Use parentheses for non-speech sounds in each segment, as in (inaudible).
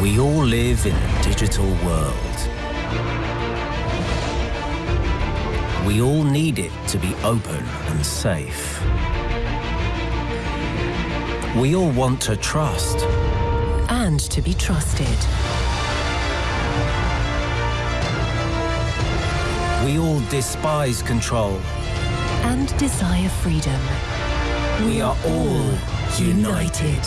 We all live in a digital world. We all need it to be open and safe. We all want to trust. And to be trusted. We all despise control. And desire freedom. We are all united.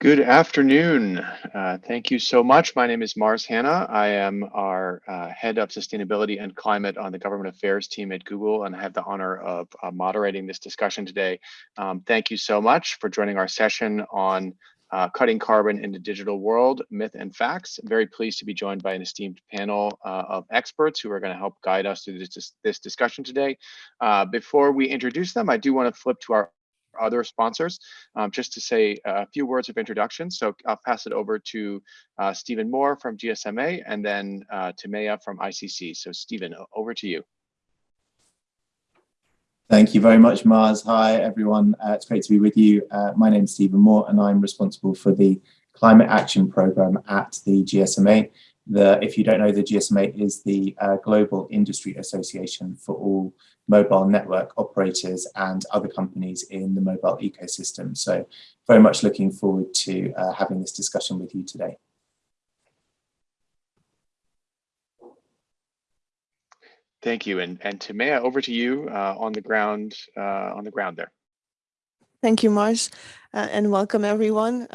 Good afternoon. Uh, thank you so much. My name is Mars Hanna. I am our uh, head of sustainability and climate on the government affairs team at Google, and I have the honor of uh, moderating this discussion today. Um, thank you so much for joining our session on uh, cutting carbon in the digital world, myth and facts. I'm very pleased to be joined by an esteemed panel uh, of experts who are going to help guide us through this, this discussion today. Uh, before we introduce them, I do want to flip to our other sponsors, um, just to say a few words of introduction. So I'll pass it over to uh, Stephen Moore from GSMA and then uh, Timea from ICC. So Stephen, over to you. Thank you very much, Mars. Hi, everyone. Uh, it's great to be with you. Uh, my name is Stephen Moore, and I'm responsible for the Climate Action Programme at the GSMA. The, if you don't know, the GSMA is the uh, Global Industry Association for all mobile network operators and other companies in the mobile ecosystem. So very much looking forward to uh, having this discussion with you today. Thank you. And, and Timea, over to you uh, on the ground uh, on the ground there. Thank you, Mars, uh, and welcome everyone.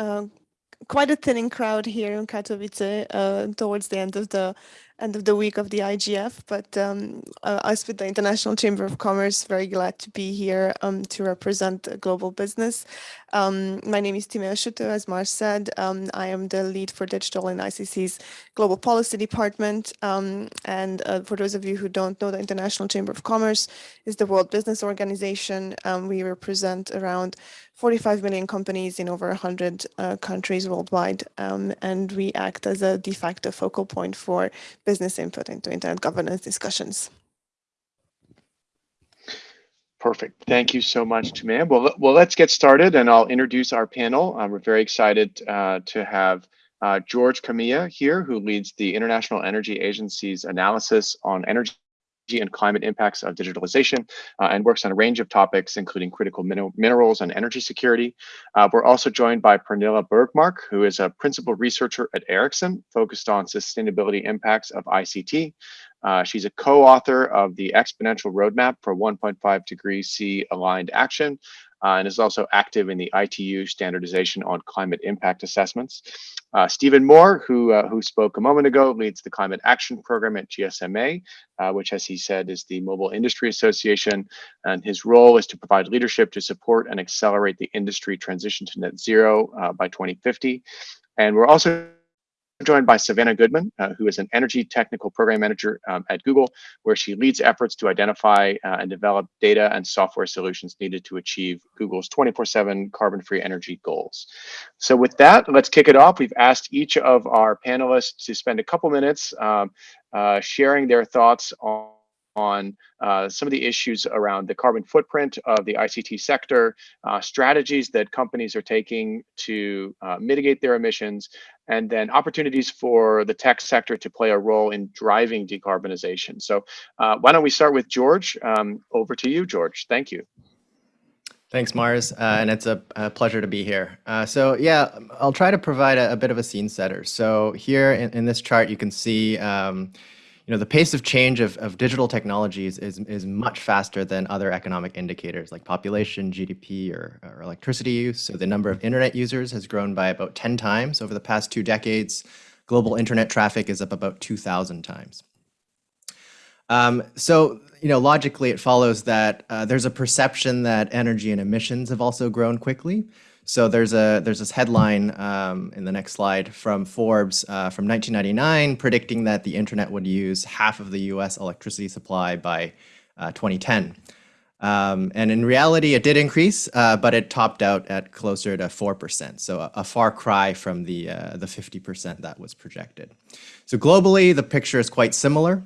Quite a thinning crowd here in Katowice uh, towards the end of the end of the week of the IGF, but um, uh, us with the International Chamber of Commerce, very glad to be here um, to represent global business. Um, my name is Timea Suto, as Mars said. Um, I am the lead for digital in ICC's Global Policy Department. Um, and uh, for those of you who don't know, the International Chamber of Commerce is the World Business Organization. Um, we represent around 45 million companies in over 100 uh, countries worldwide, um, and we act as a de facto focal point for business input into internet governance discussions. Perfect. Thank you so much, Timea. Well, well, let's get started, and I'll introduce our panel. Um, we're very excited uh, to have uh, George Kamiya here, who leads the International Energy Agency's analysis on energy and climate impacts of digitalization uh, and works on a range of topics, including critical min minerals and energy security. Uh, we're also joined by Pernilla Bergmark, who is a principal researcher at Ericsson, focused on sustainability impacts of ICT. Uh, she's a co-author of the Exponential Roadmap for 1.5 degrees C aligned action, uh, and is also active in the ITU standardization on climate impact assessments. Uh, Stephen Moore, who, uh, who spoke a moment ago, leads the Climate Action Program at GSMA, uh, which, as he said, is the Mobile Industry Association. And his role is to provide leadership to support and accelerate the industry transition to net zero uh, by 2050. And we're also joined by Savannah Goodman, uh, who is an energy technical program manager um, at Google, where she leads efforts to identify uh, and develop data and software solutions needed to achieve Google's 24-7 carbon-free energy goals. So with that, let's kick it off. We've asked each of our panelists to spend a couple minutes um, uh, sharing their thoughts on on uh, some of the issues around the carbon footprint of the ICT sector, uh, strategies that companies are taking to uh, mitigate their emissions, and then opportunities for the tech sector to play a role in driving decarbonization. So uh, why don't we start with George? Um, over to you, George. Thank you. Thanks, Mars, uh, and it's a, a, pleasure to be here. Uh, so yeah, I'll try to provide a, a, bit of a scene setter. So here in, in this chart, you can see um, you know, the pace of change of, of digital technologies is, is much faster than other economic indicators like population, GDP, or, or electricity use. So the number of internet users has grown by about 10 times over the past two decades. Global internet traffic is up about 2,000 times. Um, so, you know, logically it follows that uh, there's a perception that energy and emissions have also grown quickly. So there's a there's this headline um, in the next slide from Forbes uh, from 1999 predicting that the internet would use half of the U.S. electricity supply by uh, 2010. Um, and in reality, it did increase, uh, but it topped out at closer to 4%. So a, a far cry from the, uh, the 50% that was projected. So globally, the picture is quite similar.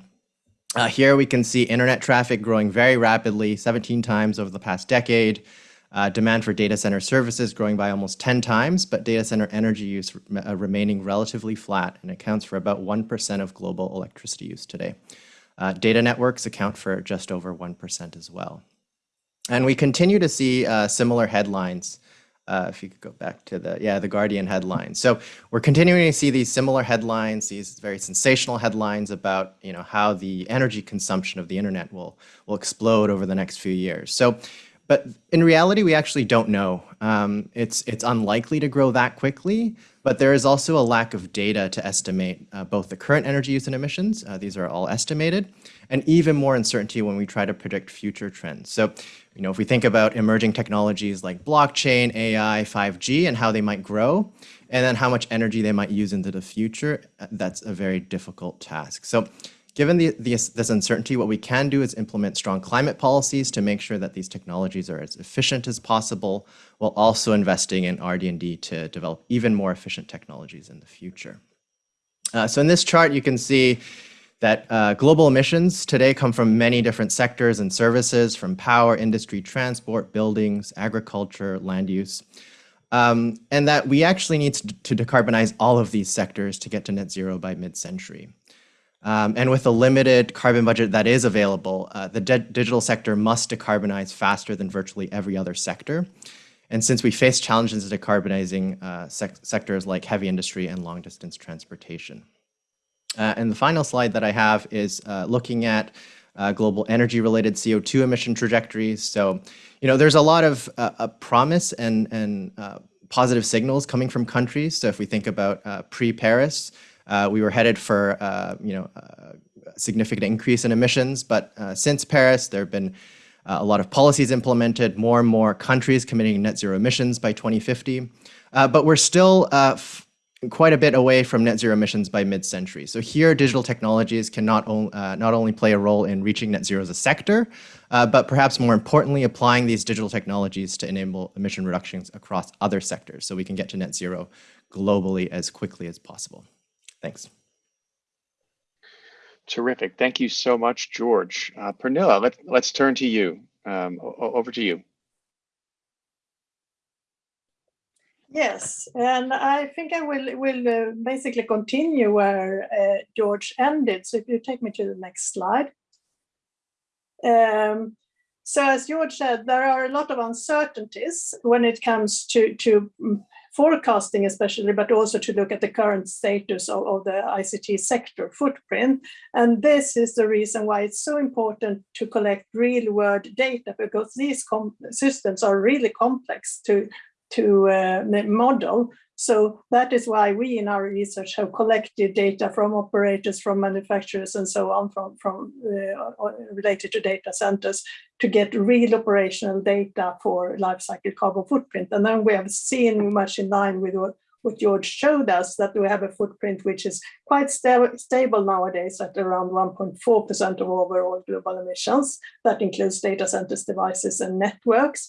Uh, here we can see internet traffic growing very rapidly, 17 times over the past decade. Uh, demand for data center services growing by almost 10 times, but data center energy use uh, remaining relatively flat and accounts for about 1% of global electricity use today. Uh, data networks account for just over 1% as well. And we continue to see uh, similar headlines uh, if you could go back to the, yeah, the Guardian headlines. So we're continuing to see these similar headlines, these very sensational headlines about, you know, how the energy consumption of the internet will, will explode over the next few years. So, but in reality, we actually don't know. Um, it's, it's unlikely to grow that quickly, but there is also a lack of data to estimate uh, both the current energy use and emissions. Uh, these are all estimated, and even more uncertainty when we try to predict future trends. So you know, if we think about emerging technologies like blockchain, AI, 5G, and how they might grow, and then how much energy they might use into the future, uh, that's a very difficult task. So given the, the, this uncertainty, what we can do is implement strong climate policies to make sure that these technologies are as efficient as possible, while also investing in RD&D to develop even more efficient technologies in the future. Uh, so in this chart, you can see that uh, global emissions today come from many different sectors and services, from power, industry, transport, buildings, agriculture, land use, um, and that we actually need to, to, decarbonize all of these sectors to get to net zero by mid-century. Um, and with the limited carbon budget that is available, uh, the digital sector must decarbonize faster than virtually every other sector. And since we face challenges in decarbonizing uh, sec sectors like heavy industry and long distance transportation. Uh, and the final slide that I have is uh, looking at uh, global energy-related CO2 emission trajectories. So, you know, there's a lot of uh, promise and, and positive signals coming from countries. So if we think about uh, we were headed for, you know, a significant increase in emissions. But since Paris, there have been a lot of policies implemented, more and more countries committing net zero emissions by 2050. but we're still quite a bit away from net zero emissions by mid-century. So here, digital technologies can not, uh, not only play a role in reaching net zero as a sector, uh, but perhaps more importantly, applying these digital technologies to enable emission reductions across other sectors so we can get to net zero globally as quickly as possible. Thanks. Terrific. Thank you so much, George. Uh, Pernilla, let, let's turn to you. Um, over to you. Yes, and I think I will will uh, basically continue where uh, George ended. So if you take me to the next slide. Um, so as George said, there are a lot of uncertainties when it comes to, to mm, forecasting especially, but also to look at the current status of, of the ICT sector footprint. And this is the reason why it's so important to collect real world data because these systems are really complex to, to uh, model. So that is why we in our research have collected data from operators, from manufacturers and so on from, from uh, uh, related to data centers to get real operational data for life cycle carbon footprint. And then we have seen much in line with what, what George showed us that we have a footprint which is quite sta stable nowadays at around 1.4% of overall global emissions. That includes data centers, devices and networks.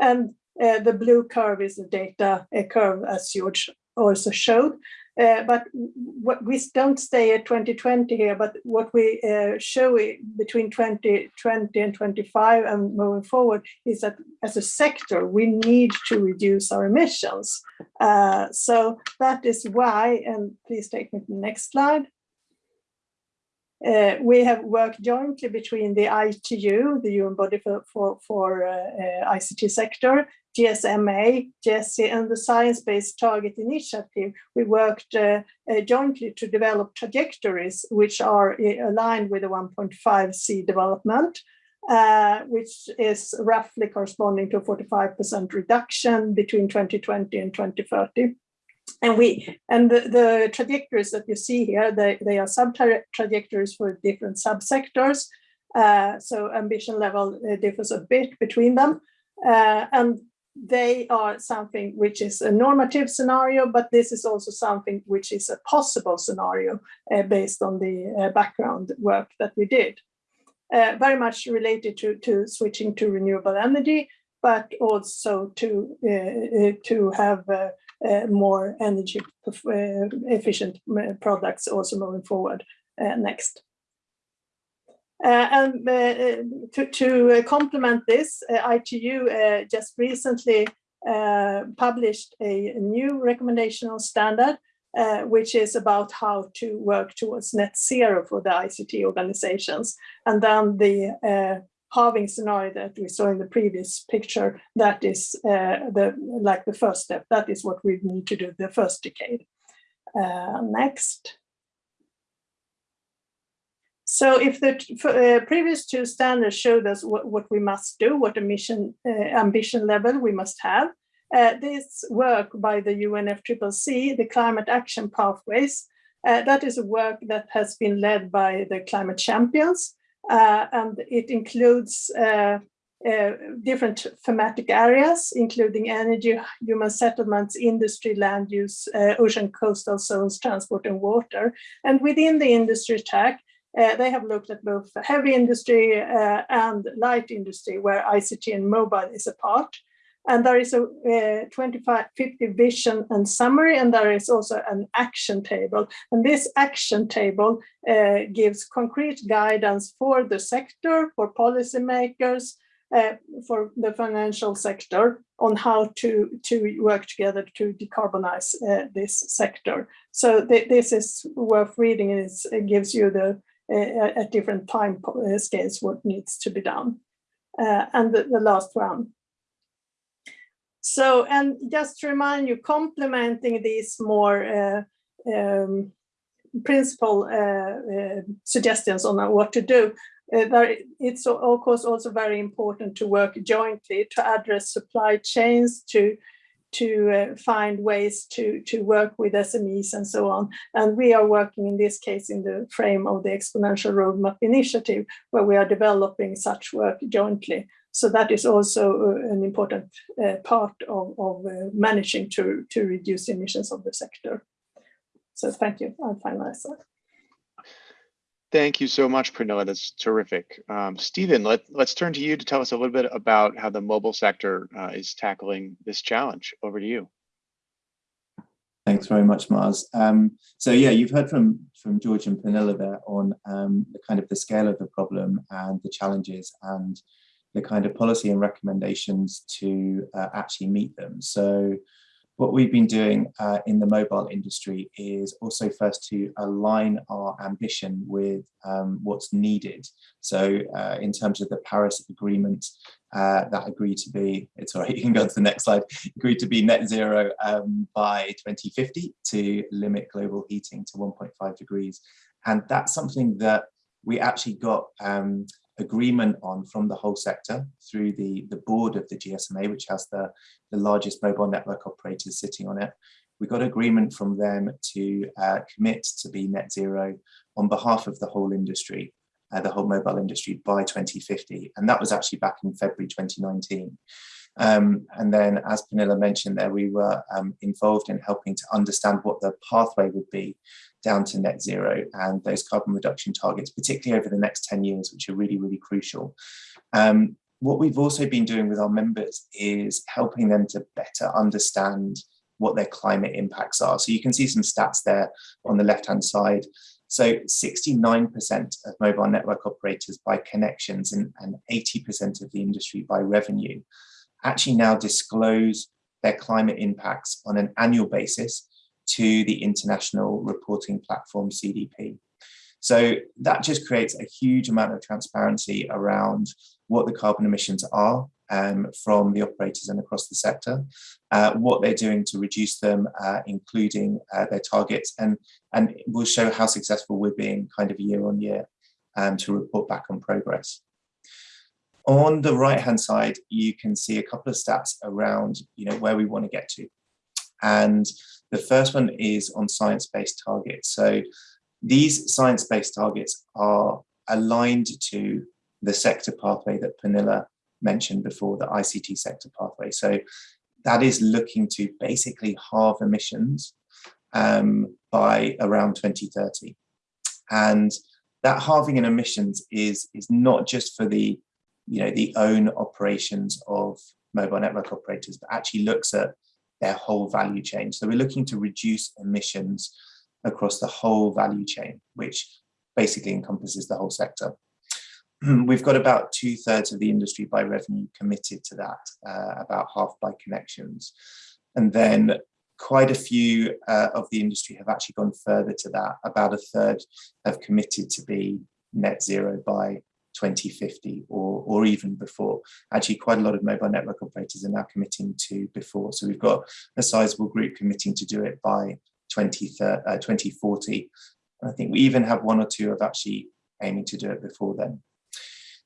And uh, the blue curve is the data curve, as George also showed. Uh, but what we don't stay at 2020 here, but what we uh, show between 2020 and 25 and moving forward is that as a sector, we need to reduce our emissions. Uh, so that is why, and please take me to the next slide. Uh, we have worked jointly between the ITU, the UN body for, for, for uh, uh, ICT sector, GSMA, GESI, and the Science Based Target Initiative. We worked uh, uh, jointly to develop trajectories which are uh, aligned with the 1.5 C development. which is roughly corresponding to a 45% reduction between 2020 and 2030 and we and the, the, trajectories that you see here they, they are sub trajectories for different subsectors. Uh, so ambition level uh, differs a bit between them. Uh, and they are something which is a normative scenario but this is also something which is a possible scenario uh, based on the uh, background work that we did. Uh, very much related to to switching to renewable energy but also to to have more energy uh, efficient uh, products also moving forward. next. Uh, and uh, to, to complement this, ITU just recently published a, new recommendation on standard which is about how to work towards net zero for the ICT organizations. And then the halving scenario that we saw in the previous picture, that is uh, the like the first step. That is what we need to do the first decade. Uh, next. So if the uh, previous two standards showed us what, what we must do, what emission uh, ambition level we must have, uh, this work by the UNFCCC, the Climate Action Pathways, uh, that is a work that has been led by the climate champions, and it includes uh, uh, different thematic areas, including energy, human settlements, industry, land use, uh, ocean coastal zones, transport and water. And within the industry track, they have looked at both heavy industry and light industry, where ICT and mobile is a part. And there is a uh, 2550 vision and summary, and there is also an action table. And this action table uh, gives concrete guidance for the sector, for policymakers, uh, for the financial sector on how to, to work together to decarbonize uh, this sector. So th this is worth reading it gives you the uh, at different time uh, scales what needs to be done. And the, the last one, so, and just to remind you, complementing these more uh, um, principal uh, uh, suggestions on what to do, uh, there, it's of course also very important to work jointly to address supply chains, to to uh, find ways to to work with SMEs and so on. And we are working in this case in the frame of the Exponential Roadmap Initiative, where we are developing such work jointly. So that is also uh, an important uh, part of, of uh, managing to, to reduce emissions of the sector. So thank you. I'll finalize that. Thank you so much, Pernilla. That's terrific. Um, Stephen, let, let's turn to you to tell us a little bit about how the mobile sector uh, is tackling this challenge. Over to you. Thanks very much, Mars. Um, so yeah, you've heard from from George and Pernilla there on um, the kind of the scale of the problem and the challenges and the kind of policy and recommendations to uh, actually meet them. So what we've been doing uh, in the mobile industry is also first to align our ambition with um, what's needed. So uh, in terms of the Paris Agreement, uh, that agreed to be, it's all right, you can go to the next slide, agreed to be net zero um, by 2050 to limit global heating to 1.5 degrees. And that's something that we actually got um, agreement on from the whole sector through the, the board of the GSMA, which has the, the largest mobile network operators sitting on it. We got agreement from them to uh, commit to be net zero on behalf of the whole industry, uh, the whole mobile industry by 2050. And that was actually back in February 2019. Um, and then, as Pernilla mentioned there, we were um, involved in helping to understand what the pathway would be down to net zero and those carbon reduction targets, particularly over the next 10 years, which are really, really crucial. Um, what we've also been doing with our members is helping them to better understand what their climate impacts are. So you can see some stats there on the left-hand side. So 69% of mobile network operators by connections and 80% of the industry by revenue actually now disclose their climate impacts on an annual basis to the international reporting platform CDP. So that just creates a huge amount of transparency around what the carbon emissions are um, from the operators and across the sector, uh, what they're doing to reduce them, uh, including uh, their targets, and, and will show how successful we're being kind of year on year um, to report back on progress. On the right hand side, you can see a couple of stats around you know, where we want to get to. And the first one is on science-based targets. So these science-based targets are aligned to the sector pathway that Pernilla mentioned before, the ICT sector pathway. So that is looking to basically halve emissions um, by around 2030. And that halving in emissions is, is not just for the, you know, the own operations of mobile network operators, but actually looks at their whole value chain. So we're looking to reduce emissions across the whole value chain, which basically encompasses the whole sector. (clears throat) we've got about two thirds of the industry by revenue committed to that, uh, about half by connections. And then quite a few uh, of the industry have actually gone further to that. About a third have committed to be net zero by 2050 or, or even before. Actually, quite a lot of mobile network operators are now committing to before. So we've got a sizable group committing to do it by 20, uh, 2040. And I think we even have one or two of actually aiming to do it before then.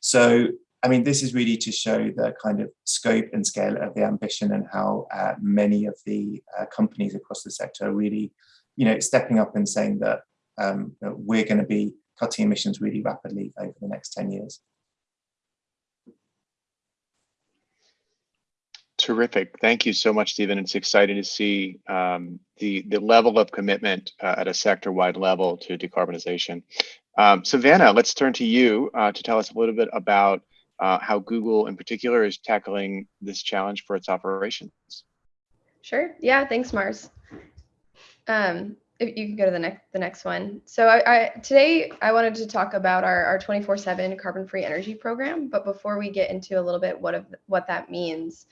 So, I mean, this is really to show the kind of scope and scale of the ambition and how uh, many of the uh, companies across the sector are really, you know, stepping up and saying that um, we're going to be cutting emissions really rapidly over the next 10 years. Terrific. Thank you so much, Stephen. It's exciting to see um, the, the level of commitment uh, at a sector-wide level to decarbonization. Um, Savannah, let's turn to you uh, to tell us a little bit about uh, how Google in particular is tackling this challenge for its operations. Sure. Yeah, thanks, Mars. Um, if you can go to the next the next one. So I, I today I wanted to talk about our our 24/7 carbon-free energy program. But before we get into a little bit what of what that means,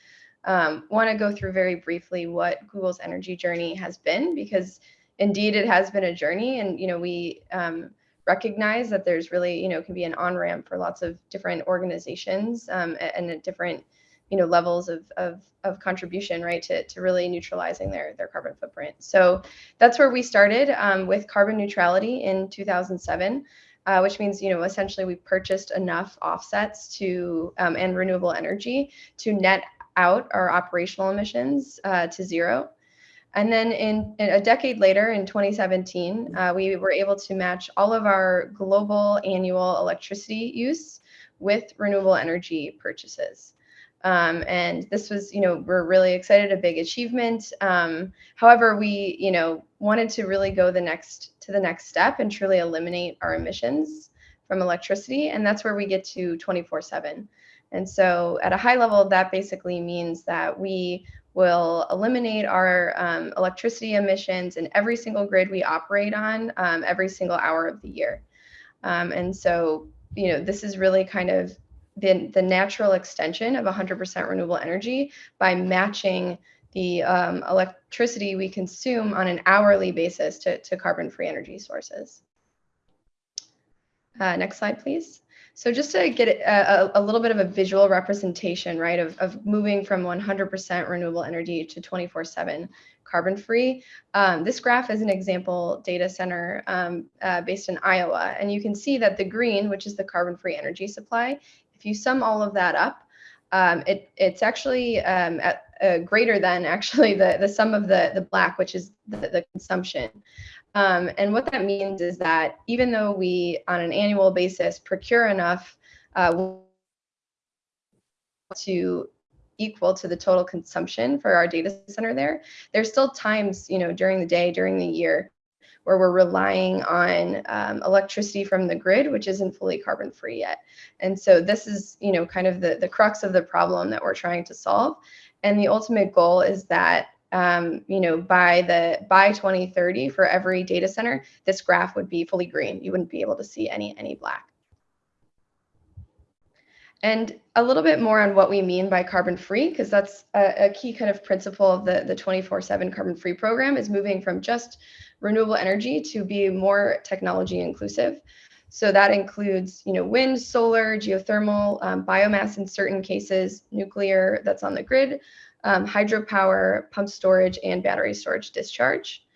um, want to go through very briefly what Google's energy journey has been because indeed it has been a journey, and you know we um, recognize that there's really you know can be an on ramp for lots of different organizations um, and, and different you know levels of of, of contribution right to, to really neutralizing their their carbon footprint so that's where we started um, with carbon neutrality in 2007 uh, which means you know essentially we purchased enough offsets to um, and renewable energy to net out our operational emissions uh, to zero and then in, in, a decade later, in 2017, uh, we were able to match all of our global annual electricity use with renewable energy purchases. Um, and this was, you know, we're really excited, a big achievement. Um, however, we, you know, wanted to really go the next to the next step and truly eliminate our emissions from electricity. And that's where we get to 24 seven. And so at a high level, that basically means that we will eliminate our um, electricity emissions in every single grid we operate on um, every single hour of the year. Um, and so, you know, this is really kind of the, the natural extension of 100% renewable energy by matching the um, electricity we consume on an hourly basis to, to carbon-free energy sources. Uh, next slide, please. So just to get a, a, little bit of a visual representation, right, of, of moving from 100% renewable energy to 24-7 carbon-free, um, this graph is an example data center um, uh, based in Iowa. And you can see that the green, which is the carbon-free energy supply, if you sum all of that up, um, it, it's actually um, at, uh, greater than actually the, the sum of the, the black, which is the, the consumption. Um, and what that means is that even though we, on an annual basis, procure enough uh, to equal to the total consumption for our data center there, there's still times, you know, during the day, during the year, where we're relying on um, electricity from the grid, which isn't fully carbon free yet. And so this is, you know, kind of the, the crux of the problem that we're trying to solve. And the ultimate goal is that um, you know, by the by 2030 for every data center, this graph would be fully green. You wouldn't be able to see any any black. And a little bit more on what we mean by carbon free, because that's a, a, key kind of principle of the, the 24-7 carbon free program is moving from just renewable energy to be more technology inclusive. So that includes, you know, wind, solar, geothermal, um, biomass in certain cases, nuclear that's on the grid, um, hydropower, pump storage, and battery storage discharge.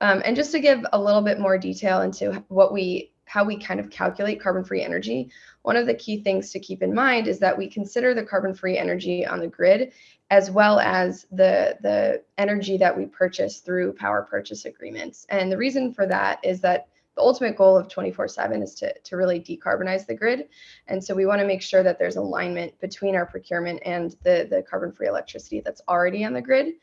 Um, and just to give a little bit more detail into what we, how we kind of calculate carbon-free energy, one of the key things to keep in mind is that we consider the carbon-free energy on the grid as well as the, the energy that we purchase through power purchase agreements. And the reason for that is that the ultimate goal of 24-7 is to, to really decarbonize the grid. And so we want to make sure that there's alignment between our procurement and the, the carbon-free electricity that's already on the grid.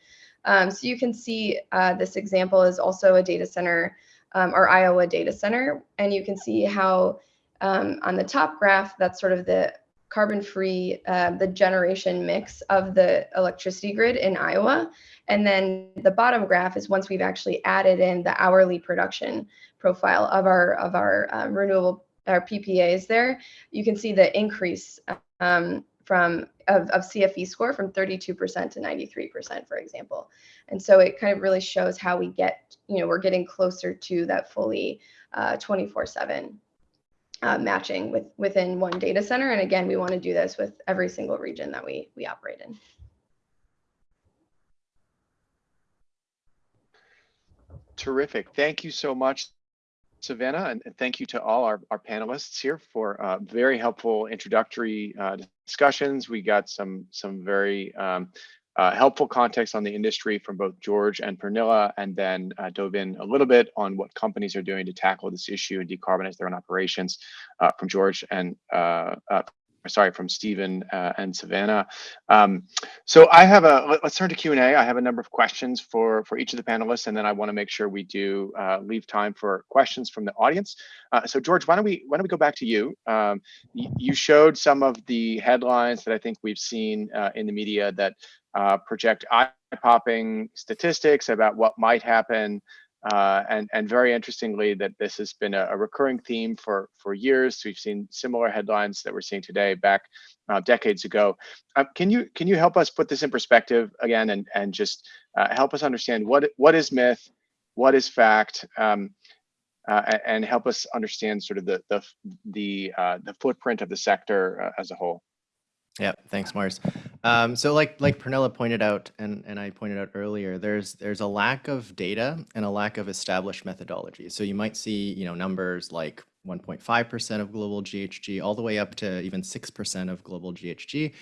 Um, so you can see uh, this example is also a data center, um, our Iowa data center. And you can see how um, on the top graph, that's sort of the carbon-free, uh, the generation mix of the electricity grid in Iowa. And then the bottom graph is once we've actually added in the hourly production profile of our of our um, renewable our PPAs there, you can see the increase um, from of, of CFE score from 32% to 93%, for example. And so it kind of really shows how we get, you know, we're getting closer to that fully 24/7 uh, uh, matching with within one data center. And again, we want to do this with every single region that we we operate in. Terrific. Thank you so much, Savannah, and thank you to all our, our panelists here for uh, very helpful introductory uh, discussions. We got some some very um, uh, helpful context on the industry from both George and Pernilla, and then uh, dove in a little bit on what companies are doing to tackle this issue and decarbonize their own operations uh, from George and uh, uh, sorry, from Stephen uh, and Savannah. Um, so I have a, let, us turn to Q&A. I have a number of questions for, for each of the panelists, and then I wanna make sure we do uh, leave time for questions from the audience. Uh, so George, why don't we why don't we go back to you? Um, you showed some of the headlines that I think we've seen uh, in the media that uh, project eye-popping statistics about what might happen uh, and, and very interestingly, that this has been a, a, recurring theme for, for years. We've seen similar headlines that we're seeing today back uh, decades ago. Uh, can you can you help us put this in perspective again and, and just uh, help us understand what what is myth, what is fact, um, uh, and help us understand sort of the the the, uh, the footprint of the sector as a whole? Yeah, thanks, Mars. Um, so like like Pernilla pointed out, and, and I pointed out earlier, there's there's a lack of data and a lack of established methodology. So you might see you know numbers like 1.5% of global GHG all the way up to even 6% of global GHG.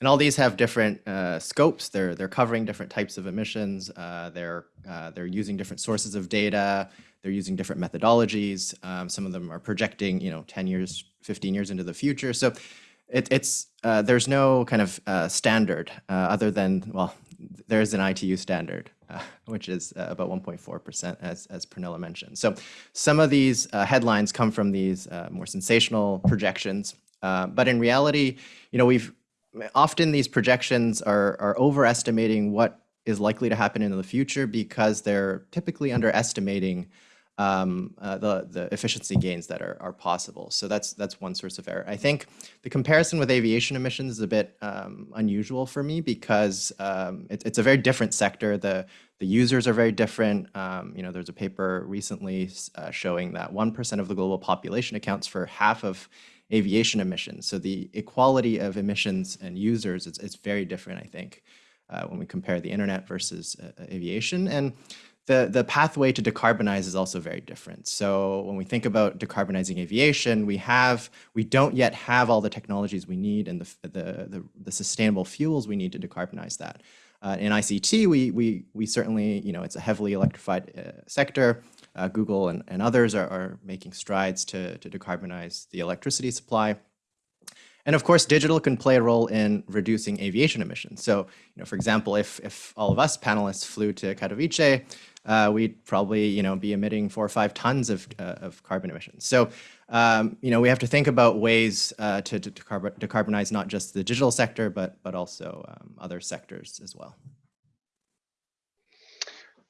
And all these have different uh, scopes. They're they're covering different types of emissions. Uh, they're uh, they're using different sources of data. They're using different methodologies. Um, some of them are projecting, you know, 10 years, 15 years into the future. So it, it's uh, there's no kind of uh, standard uh, other than well, there's an ITU standard, uh, which is uh, about 1.4%, as as Pernilla mentioned. So some of these headlines come from these more sensational projections, but in reality, you know, we've often these projections are are overestimating what is likely to happen in the future because they're typically underestimating um, uh, the, the efficiency gains that are, are possible. So that's, that's one source of error. I think the comparison with aviation emissions is a bit um, unusual for me because um, it, it's a very different sector. The, the users are very different. Um, you know, there's a paper recently uh, showing that 1% of the global population accounts for half of aviation emissions. So the equality of emissions and users is, is very different, I think, uh, when we compare the internet versus uh, aviation. And the, the pathway to decarbonize is also very different. So when we think about decarbonizing aviation, we have we don't yet have all the technologies we need and the, the, the, the sustainable fuels we need to decarbonize that. Uh, in ICT, we, we, we certainly, you know, it's a heavily electrified uh, sector. Uh, Google and, and others are, are making strides to, to decarbonize the electricity supply. And of course, digital can play a role in reducing aviation emissions. So, you know, for example, if, if all of us panelists flew to Katowice, uh, we'd probably you know be emitting four or five tons of, uh, of carbon emissions. So um, you know we have to think about ways uh, to, to, decarbonize not just the digital sector, but but also um, other sectors as well.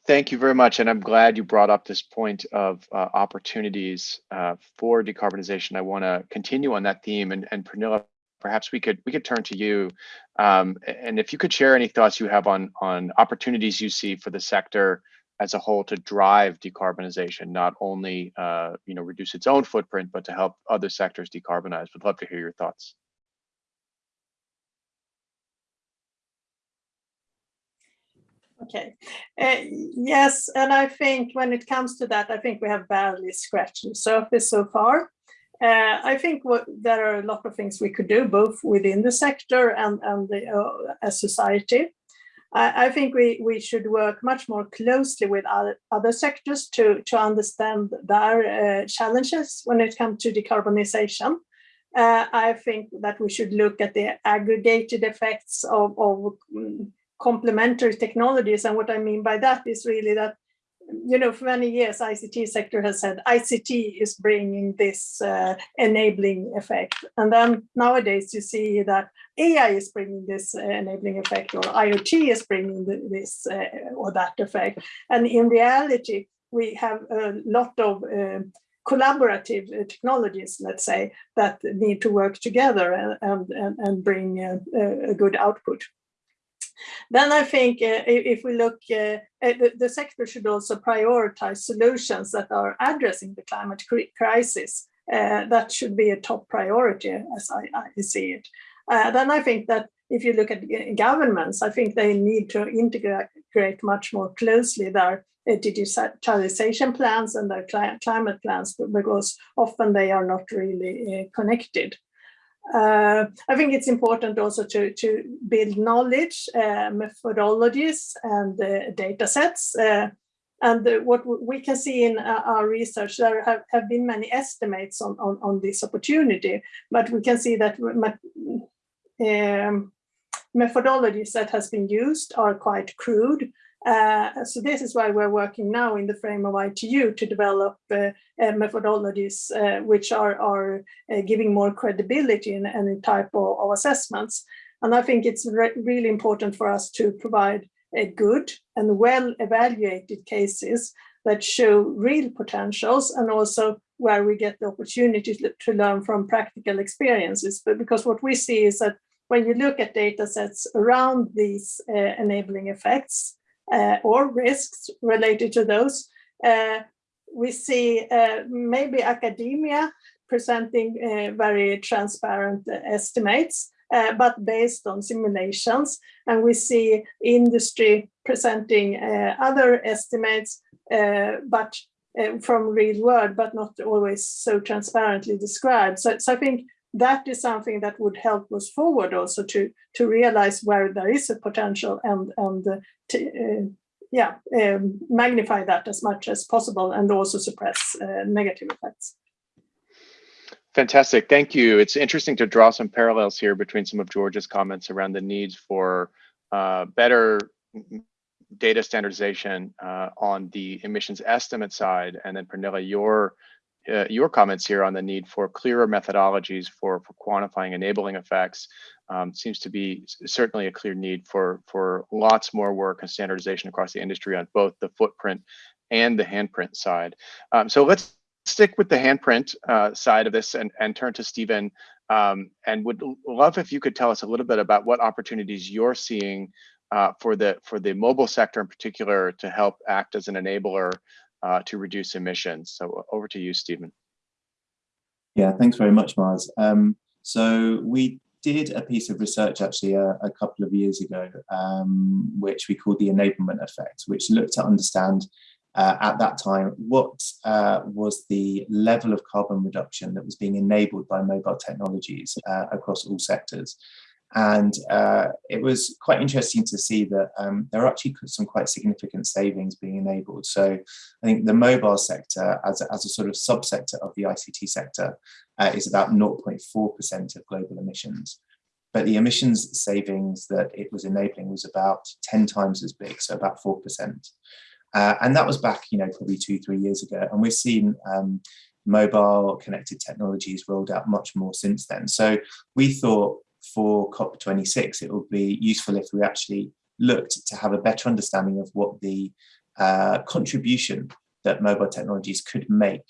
Thank you very much, and I'm glad you brought up this point of uh, opportunities uh, for decarbonization. I want to continue on that theme, and, and Pernilla, perhaps we could we could turn to you, um, and if you could share any thoughts you have on on opportunities you see for the sector as a whole to drive decarbonization, not only uh, you know reduce its own footprint, but to help other sectors decarbonize. Would love to hear your thoughts. Okay, uh, yes, and I think when it comes to that, I think we have barely scratched the surface so far. Uh, I think what, there are a lot of things we could do, both within the sector and, and the, uh, as society. I, I think we, we should work much more closely with other, other sectors to, to understand their uh, challenges when it comes to decarbonization. Uh, I think that we should look at the aggregated effects of, of mm, complementary technologies. And what I mean by that is really that you know, for many years, ICT sector has said ICT is bringing this uh, enabling effect. And then nowadays you see that AI is bringing this uh, enabling effect or IoT is bringing this uh, or that effect. And in reality, we have a lot of uh, collaborative uh, technologies, let's say, that need to work together and, and, and bring a, a good output. Then I think uh, if we look, uh, the, the, sector should also prioritize solutions that are addressing the climate crisis. Uh, that should be a top priority as I, I see it. Uh, then I think that if you look at governments, I think they need to integrate much more closely their digitalization plans and their climate plans because often they are not really uh, connected. Uh, I think it's important also to, to build knowledge, uh, methodologies and uh, data sets. Uh, and what we can see in uh, our research, there have, have been many estimates on, on, on this opportunity, but we can see that um, methodologies that has been used are quite crude uh, so this is why we're working now in the frame of ITU to develop uh, uh, methodologies uh, which are, are uh, giving more credibility in any type of, of assessments. And I think it's re really important for us to provide a good and well evaluated cases that show real potentials and also where we get the opportunity to, learn from practical experiences. But because what we see is that when you look at data sets around these enabling effects, uh, or risks related to those. Uh, we see uh, maybe academia presenting very transparent estimates, but based on simulations. And we see industry presenting other estimates, but uh, from real world, but not always so transparently described. So, so I think that is something that would help us forward also to to realize where there is a potential and and uh, to, uh, yeah um, magnify that as much as possible and also suppress uh, negative effects. Fantastic, thank you. It's interesting to draw some parallels here between some of George's comments around the needs for uh, better data standardization uh, on the emissions estimate side, and then Pernilla, your uh, your comments here on the need for clearer methodologies for, for quantifying enabling effects um, seems to be certainly a clear need for, for lots more work and standardization across the industry on both the footprint and the handprint side. Um, so let's stick with the handprint uh, side of this and, and turn to Stephen um, and would love if you could tell us a little bit about what opportunities you're seeing uh, for the for the mobile sector in particular to help act as an enabler uh, to reduce emissions. So over to you, Stephen. Yeah, thanks very much, Mars. Um, so we did a piece of research actually a, a couple of years ago, um, which we called the enablement effect, which looked to understand uh, at that time what uh, was the level of carbon reduction that was being enabled by mobile technologies uh, across all sectors. And uh, it was quite interesting to see that um, there are actually some quite significant savings being enabled. So I think the mobile sector as a, as a sort of subsector of the ICT sector uh, is about 0.4% of global emissions. But the emissions savings that it was enabling was about 10 times as big, so about 4%. Uh, and that was back, you know, probably two, three years ago. And we've seen um, mobile connected technologies rolled out much more since then. So we thought for COP26, it would be useful if we actually looked to have a better understanding of what the uh, contribution that mobile technologies could make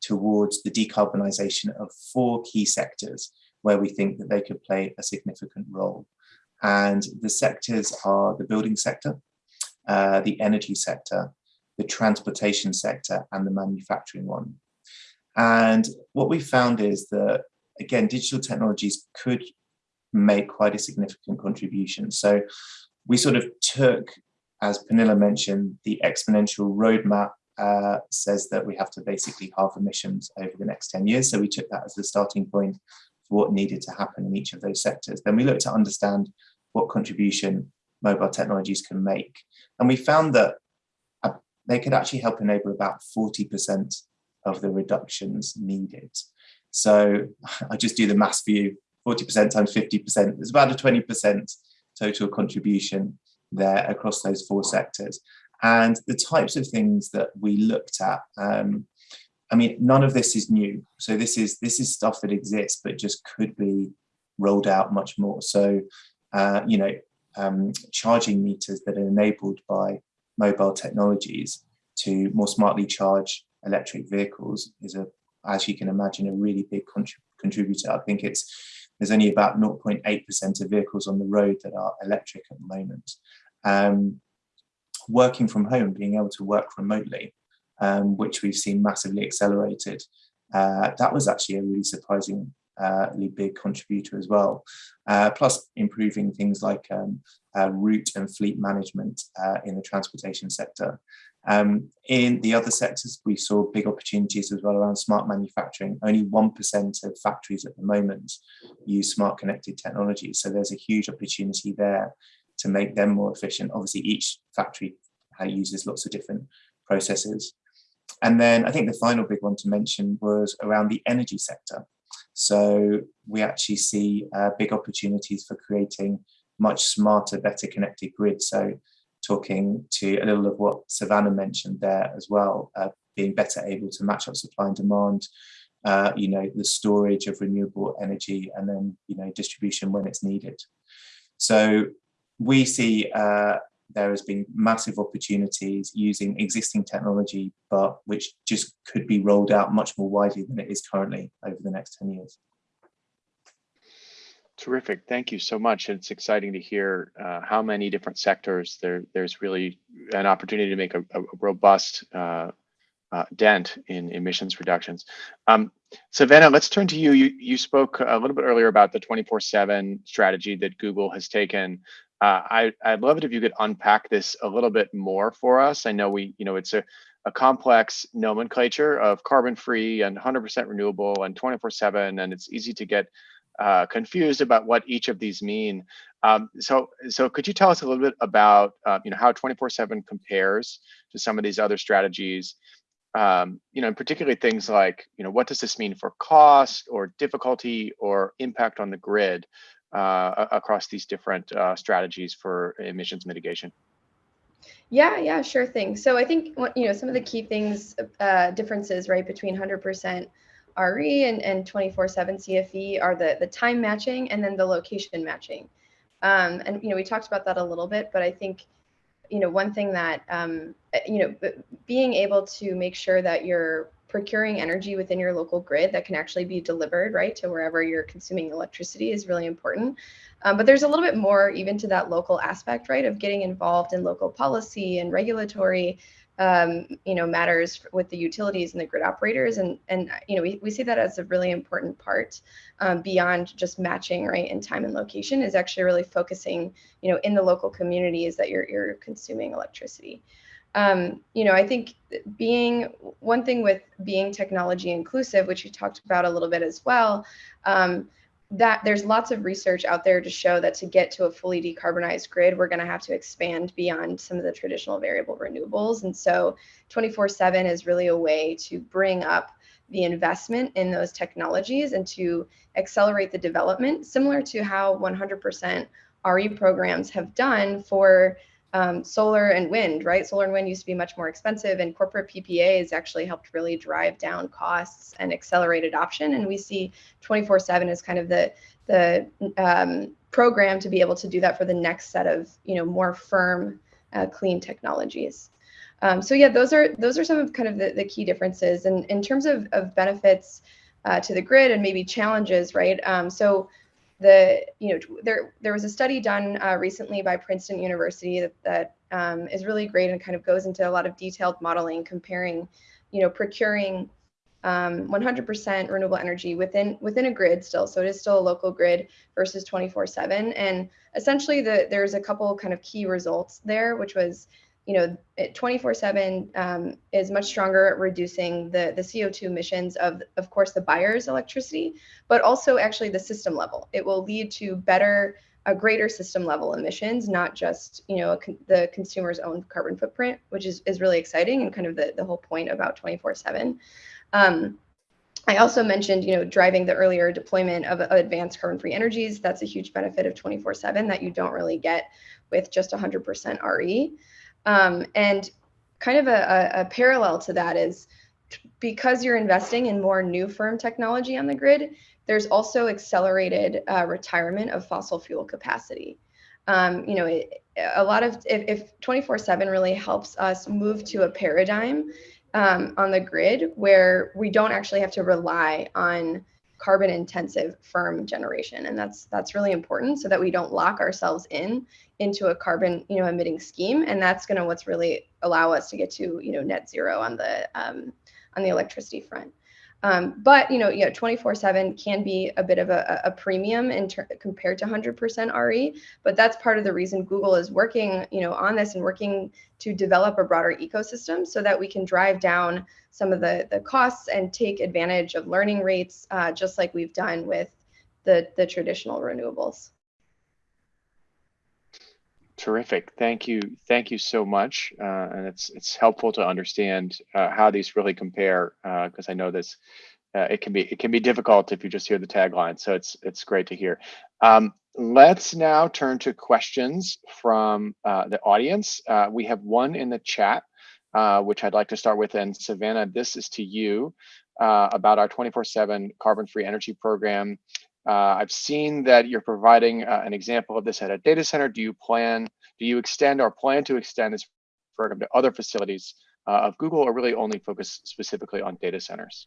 towards the decarbonisation of four key sectors where we think that they could play a significant role. And the sectors are the building sector, uh, the energy sector, the transportation sector, and the manufacturing one. And what we found is that, again, digital technologies could make quite a significant contribution. So we sort of took, as Pernilla mentioned, the exponential roadmap uh, says that we have to basically halve emissions over the next 10 years. So we took that as the starting point for what needed to happen in each of those sectors. Then we looked to understand what contribution mobile technologies can make. And we found that uh, they could actually help enable about 40% of the reductions needed. So (laughs) I just do the maths for you. 40% times 50%, there's about a 20% total contribution there across those four sectors. And the types of things that we looked at, um, I mean, none of this is new. So this is this is stuff that exists, but just could be rolled out much more. So, uh, you know, um, charging meters that are enabled by mobile technologies to more smartly charge electric vehicles is a as you can imagine, a really big contributor. I think it's there's only about 0.8% of vehicles on the road that are electric at the moment. Um, working from home, being able to work remotely, um, which we've seen massively accelerated, uh, that was actually a really surprisingly big contributor as well. Uh, plus improving things like um, uh, route and fleet management uh, in the transportation sector. Um, in the other sectors, we saw big opportunities as well around smart manufacturing. Only 1% of factories at the moment use smart connected technology. So there's a huge opportunity there to make them more efficient. Obviously, each factory uses lots of different processes. And then I think the final big one to mention was around the energy sector. So we actually see uh, big opportunities for creating much smarter, better connected grids. So talking to a little of what Savannah mentioned there as well, uh, being better able to match up supply and demand, uh, you know, the storage of renewable energy and then, you know, distribution when it's needed. So we see uh, there has been massive opportunities using existing technology, but which just could be rolled out much more widely than it is currently over the next 10 years. Terrific. Thank you so much. It's exciting to hear uh, how many different sectors there, there's really an opportunity to make a, a robust uh, uh, dent in emissions reductions. Um, Savannah, let's turn to you. you. You spoke a little bit earlier about the 24-7 strategy that Google has taken. Uh, I, I'd love it if you could unpack this a little bit more for us. I know we, you know, it's a, a complex nomenclature of carbon-free and 100% renewable and 24-7, and it's easy to get uh, confused about what each of these mean. Um, so, so could you tell us a little bit about, uh, you know, how 24/7 compares to some of these other strategies? Um, you know, and particularly things like, you know, what does this mean for cost or difficulty or impact on the grid uh, across these different uh, strategies for emissions mitigation? Yeah, yeah, sure thing. So I think you know some of the key things, uh, differences, right, between 100% RE and, and 24-7 CFE are the, the time matching and then the location matching. Um, and, you know, we talked about that a little bit, but I think, you know, one thing that, um, you know, being able to make sure that you're procuring energy within your local grid that can actually be delivered, right, to wherever you're consuming electricity is really important. Um, but there's a little bit more even to that local aspect, right, of getting involved in local policy and regulatory um, you know, matters with the utilities and the grid operators. And, and you know, we, we see that as a really important part um, beyond just matching, right, in time and location is actually really focusing, you know, in the local communities that you're, you're consuming electricity. Um, you know, I think being one thing with being technology inclusive, which you talked about a little bit as well, um, that there's lots of research out there to show that to get to a fully decarbonized grid, we're going to have to expand beyond some of the traditional variable renewables. And so 24 7 is really a way to bring up the investment in those technologies and to accelerate the development, similar to how 100% RE programs have done for um, solar and wind, right? Solar and wind used to be much more expensive, and corporate PPAs actually helped really drive down costs and accelerate adoption. And we see 24/7 as kind of the the um, program to be able to do that for the next set of you know more firm, uh, clean technologies. Um, so yeah, those are those are some of kind of the, the key differences. And in terms of, of benefits uh, to the grid and maybe challenges, right? Um, so the you know there there was a study done uh, recently by Princeton University that, that um, is really great and kind of goes into a lot of detailed modeling comparing you know procuring 100% um, renewable energy within within a grid still. So it is still a local grid versus 24 7 and essentially the there's a couple kind of key results there which was you know, 24/7 um, is much stronger at reducing the the CO2 emissions of, of course, the buyer's electricity, but also actually the system level. It will lead to better, a greater system level emissions, not just you know con the consumer's own carbon footprint, which is is really exciting and kind of the the whole point about 24/7. Um, I also mentioned, you know, driving the earlier deployment of, advanced carbon-free energies. That's a huge benefit of 24/7 that you don't really get with just 100% RE. Um, and kind of a, a, parallel to that is because you're investing in more new firm technology on the grid, there's also accelerated uh, retirement of fossil fuel capacity. Um, you know, it, a lot of if 24/7 really helps us move to a paradigm um, on the grid where we don't actually have to rely on carbon intensive firm generation. And that's that's really important so that we don't lock ourselves in into a carbon you know emitting scheme. And that's going to what's really allow us to get to you know net zero on the um, on the electricity front um, but you know, yeah, 24/7 can be a bit of a, a premium in ter- compared to 100% RE. But that's part of the reason Google is working, you know, on this and working to develop a broader ecosystem so that we can drive down some of the the costs and take advantage of learning rates, uh, just like we've done with the the traditional renewables. Terrific. Thank you. Thank you so much. Uh, and it's it's helpful to understand uh, how these really compare because uh, I know this uh, it can be it can be difficult if you just hear the tagline. So it's it's great to hear. Um, let's now turn to questions from uh, the audience. We have one in the chat, which I'd like to start with. And Savannah, this is to you about our 24/7 carbon-free energy program. Uh, I've seen that you're providing uh, an example of this at a data center. Do you plan, do you extend or plan to extend this program to other facilities uh, of Google or really only focus specifically on data centers?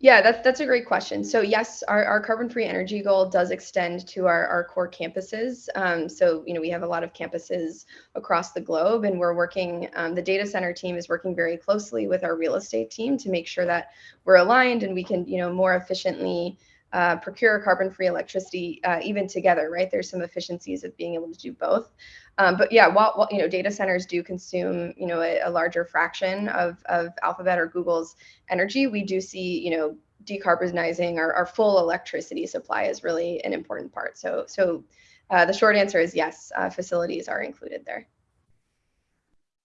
Yeah, that's that's a great question. So yes, our, our carbon-free energy goal does extend to our, our core campuses. Um, so you know we have a lot of campuses across the globe, and we're working. Um, the data center team is working very closely with our real estate team to make sure that we're aligned and we can you know more efficiently uh, procure carbon-free electricity uh, even together, right? There's some efficiencies of being able to do both. Um, but yeah, while, while, you know data centers do consume you know a, a, larger fraction of of Alphabet or Google's energy, we do see you know decarbonizing our, our full electricity supply is really an important part. So so uh, the short answer is yes, uh, facilities are included there.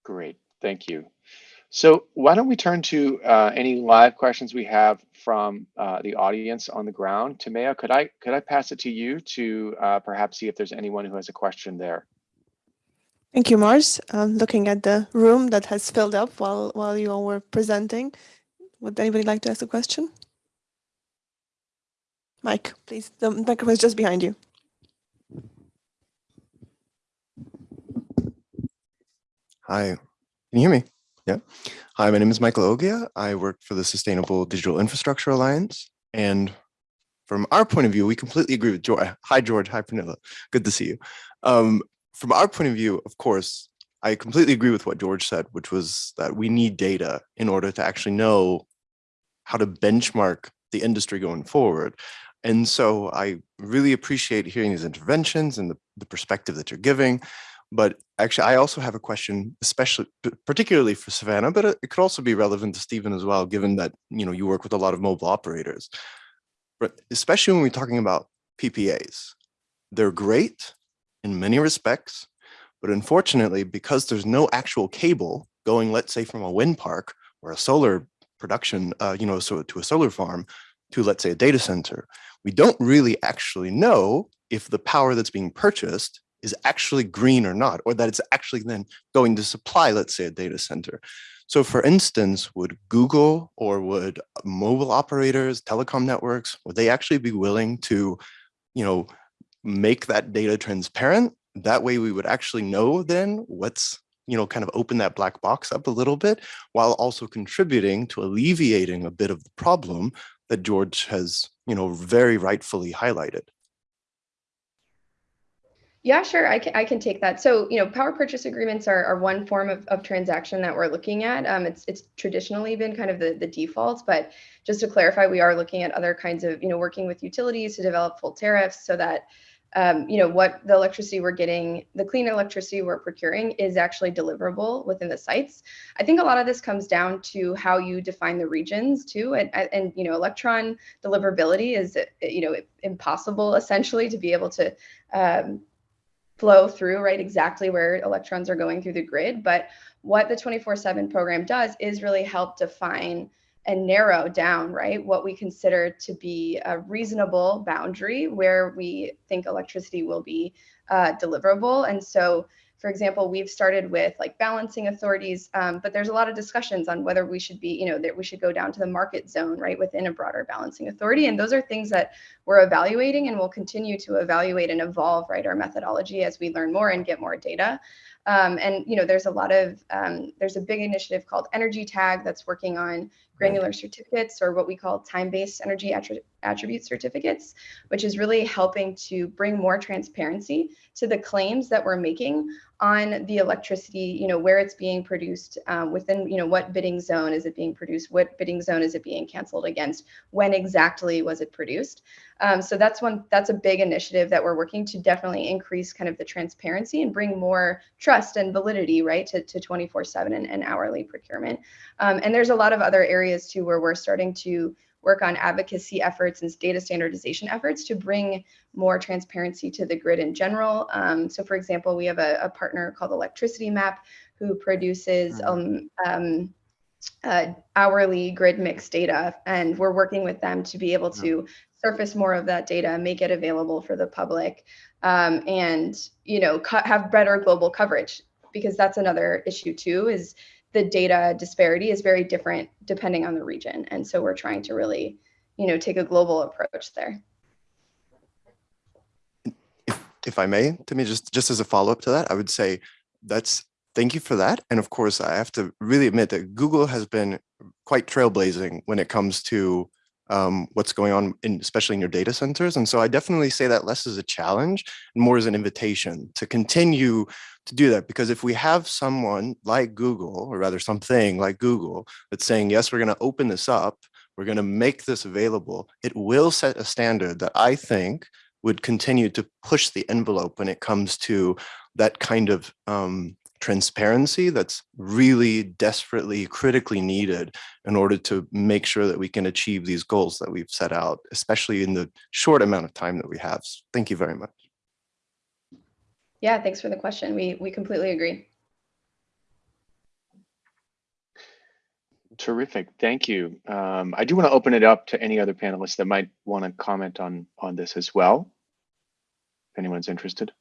Great, thank you. So why don't we turn to uh, any live questions we have from uh, the audience on the ground. Timea, could I could I pass it to you to uh, perhaps see if there's anyone who has a question there? Thank you, Mars. Um, looking at the room that has filled up while while you all were presenting, would anybody like to ask a question? Mike, please. The microphone is just behind you. Hi, can you hear me? Yeah. Hi, my name is Michael Oghia. I work for the Sustainable Digital Infrastructure Alliance. And from our point of view, we completely agree with George. Hi, George. Hi, Pernilla. Good to see you. Um, from our point of view, of course, I completely agree with what George said, which was that we need data in order to actually know how to benchmark the industry going forward. And so I really appreciate hearing these interventions and the, the perspective that you're giving. But actually, I also have a question, especially particularly for Savannah, but it could also be relevant to Stephen as well, given that you know you work with a lot of mobile operators. But especially when we're talking about PPAs, they're great in many respects, but unfortunately, because there's no actual cable going, let's say, from a wind park or a solar production, uh, you know, so to a solar farm to let's say a data center, we don't really actually know if the power that's being purchased is actually green or not, or that it's actually then going to supply, let's say, a data center. So for instance, would Google or would mobile operators, telecom networks, would they actually be willing to, you know, make that data transparent? That way we would actually know then what's, you know, kind of open that black box up a little bit while also contributing to alleviating a bit of the problem that George has, you know, very rightfully highlighted. Yeah, sure. I can, I can take that. So, you know, power purchase agreements are, are one form of, of transaction that we're looking at. Um, it's it's traditionally been kind of the, the default, but just to clarify, we are looking at other kinds of, you know, working with utilities to develop full tariffs so that, um, you know, what the electricity we're getting, the clean electricity we're procuring is actually deliverable within the sites. I think a lot of this comes down to how you define the regions too. And, and you know, electron deliverability is, you know, impossible essentially to be able to, um, flow through right exactly where electrons are going through the grid. But what the 24/7 program does is really help define and narrow down right what we consider to be a reasonable boundary where we think electricity will be uh, deliverable. And so for example, we've started with like balancing authorities, um, but there's a lot of discussions on whether we should be, you know, that we should go down to the market zone, right, within a broader balancing authority. And those are things that we're evaluating and we'll continue to evaluate and evolve, right, our methodology as we learn more and get more data. Um, and you know, there's a lot of um, there's a big initiative called EnergyTag that's working on granular certificates or what we call time-based energy attribute certificates, which is really helping to bring more transparency to the claims that we're making on the electricity, you know, where it's being produced um, within, you know, what bidding zone is it being produced, what bidding zone is it being canceled against, when exactly was it produced. Um, so that's one, that's a big initiative that we're working to definitely increase kind of the transparency and bring more trust and validity, right, to, to 24 seven and, and hourly procurement. Um, and there's a lot of other areas too where we're starting to work on advocacy efforts and data standardization efforts to bring more transparency to the grid in general. Um, so for example, we have a, a, partner called Electricity Map who produces mm-hmm. um, um, uh, hourly grid mix data, and we're working with them to be able to surface more of that data, make it available for the public, um, and you know have better global coverage because that's another issue too is the data disparity is very different depending on the region. And so we're trying to really, you know, take a global approach there. If, if I may, to me, just, just as a follow-up to that, I would say that's, thank you for that. And of course, I have to really admit that Google has been quite trailblazing when it comes to um, what's going on, in, especially in your data centers. And so I definitely say that less as a challenge and more as an invitation to continue to do that. Because if we have someone like Google, or rather something like Google, that's saying, yes, we're going to open this up, we're going to make this available, it will set a standard that I think would continue to push the envelope when it comes to that kind of um, transparency that's really desperately critically needed in order to make sure that we can achieve these goals that we've set out, especially in the short amount of time that we have. Thank you very much. Yeah, thanks for the question. We, we completely agree. Terrific, thank you. Um, I do want to open it up to any other panelists that might want to comment on, on this as well, if anyone's interested.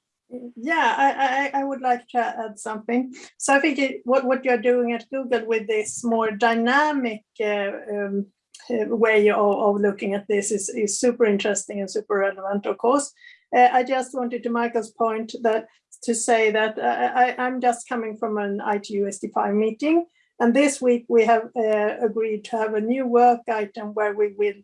Yeah, I, I, I, would like to add something. So I think it, what, what you're doing at Google with this more dynamic uh, um, uh, way of, of, looking at this is, is super interesting and super relevant, of course. Uh, I just wanted to Michael's point that to say that uh, I, I'm just coming from an ITU-SD5 meeting. And this week we have uh, agreed to have a new work item where we will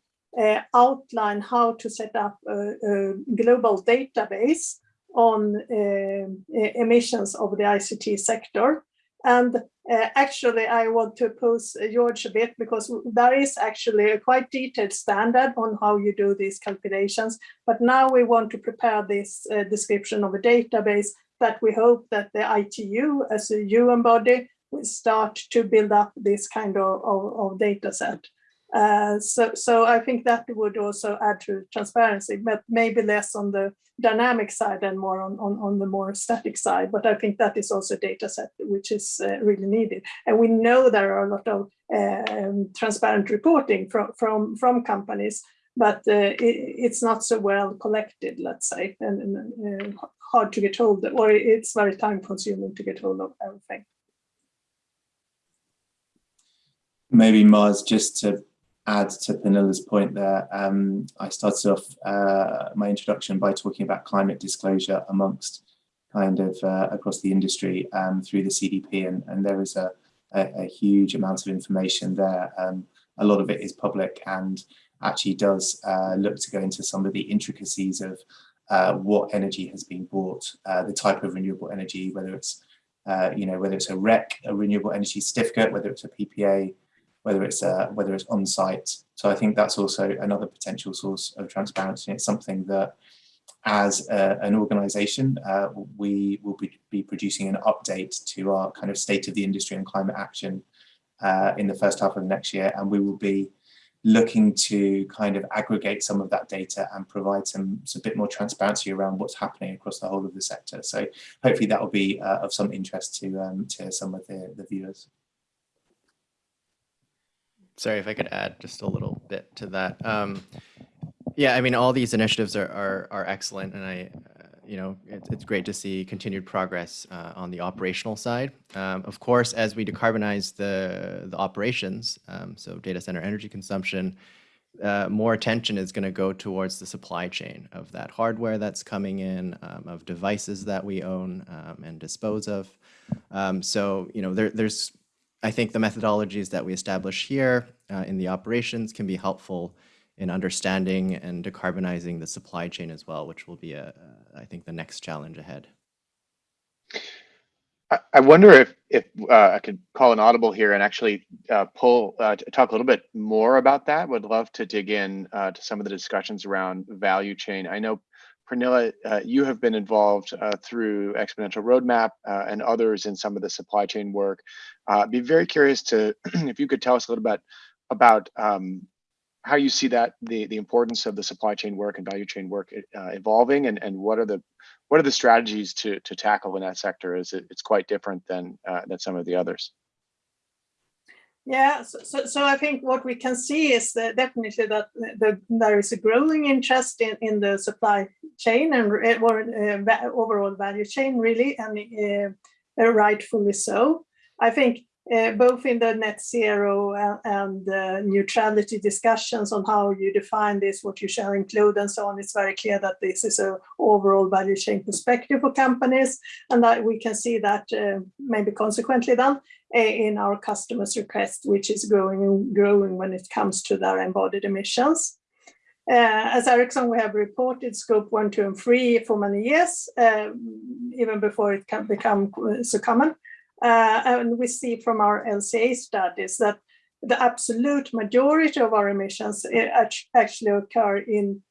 outline how to set up a, a global database on uh, emissions of the ICT sector. And uh, actually, I want to pose George a bit because there is actually a quite detailed standard on how you do these calculations. But now we want to prepare this uh, description of a database that we hope that the ITU as a UN body will start to build up this kind of, of, of data set. Uh, so, so I think that would also add to transparency, but maybe less on the dynamic side and more on, on, on the more static side. But I think that is also a data set which is uh, really needed. And we know there are a lot of um, transparent reporting from, from, from companies, but uh, it, it's not so well collected, let's say, and, and hard to get hold of, or it's very time consuming to get hold of everything. Maybe Mars, just to add to Pernilla's point there, um, I started off uh, my introduction by talking about climate disclosure amongst kind of uh, across the industry um, through the CDP, and, and there is a, a, a, huge amount of information there. Um, a lot of it is public and actually does uh, look to go into some of the intricacies of uh, what energy has been bought, uh, the type of renewable energy, whether it's uh, you know whether it's a REC, a renewable energy certificate, whether it's a PPA, whether it's uh, whether it's on site. So I think that's also another potential source of transparency. It's something that as a, an organization, uh, we will be, be, producing an update to our kind of state of the industry and climate action uh, in the first half of next year. And we will be looking to kind of aggregate some of that data and provide some, some bit more transparency around what's happening across the whole of the sector. So hopefully that will be uh, of some interest to, um, to some of the, the viewers. Sorry if I could add just a little bit to that. Um, yeah, I mean, all these initiatives are are, are excellent, and I, uh, you know, it's it's great to see continued progress uh, on the operational side. Um, of course, as we decarbonize the the operations, um, so data center energy consumption, uh, more attention is going to go towards the supply chain of that hardware that's coming in, um, of devices that we own um, and dispose of. Um, so, you know, there, there's, I think the methodologies that we establish here uh, in the operations can be helpful in understanding and decarbonizing the supply chain as well, which will be, I think, the next challenge ahead. I wonder if if uh, I could call an audible here and actually uh, pull uh, talk a little bit more about that. Would love to dig in uh, to some of the discussions around value chain. I know Pernilla, uh, you have been involved uh, through Exponential Roadmap and others in some of the supply chain work. I'd be very curious to (clears throat) if you could tell us a little bit about um, how you see that the the importance of the supply chain work and value chain work evolving, and and what are the what are the strategies to to tackle in that sector? Is it it's quite different than uh, than some of the others? Yeah, so, so, so, I think what we can see is that definitely that the, there is a growing interest in, in the supply chain and or, uh, overall value chain really, and uh, rightfully so. I think uh, both in the net zero and, and uh, neutrality discussions on how you define this, what you shall include and so on, it's very clear that this is an overall value chain perspective for companies and that we can see that uh, maybe consequently then uh, in our customers' request, which is growing and growing when it comes to their embodied emissions. Uh, as Ericsson, we have reported scope one, two, and three for many years, uh, even before it can become so common. Uh, and we see from our LCA studies that the absolute majority of our emissions eh, actually occur in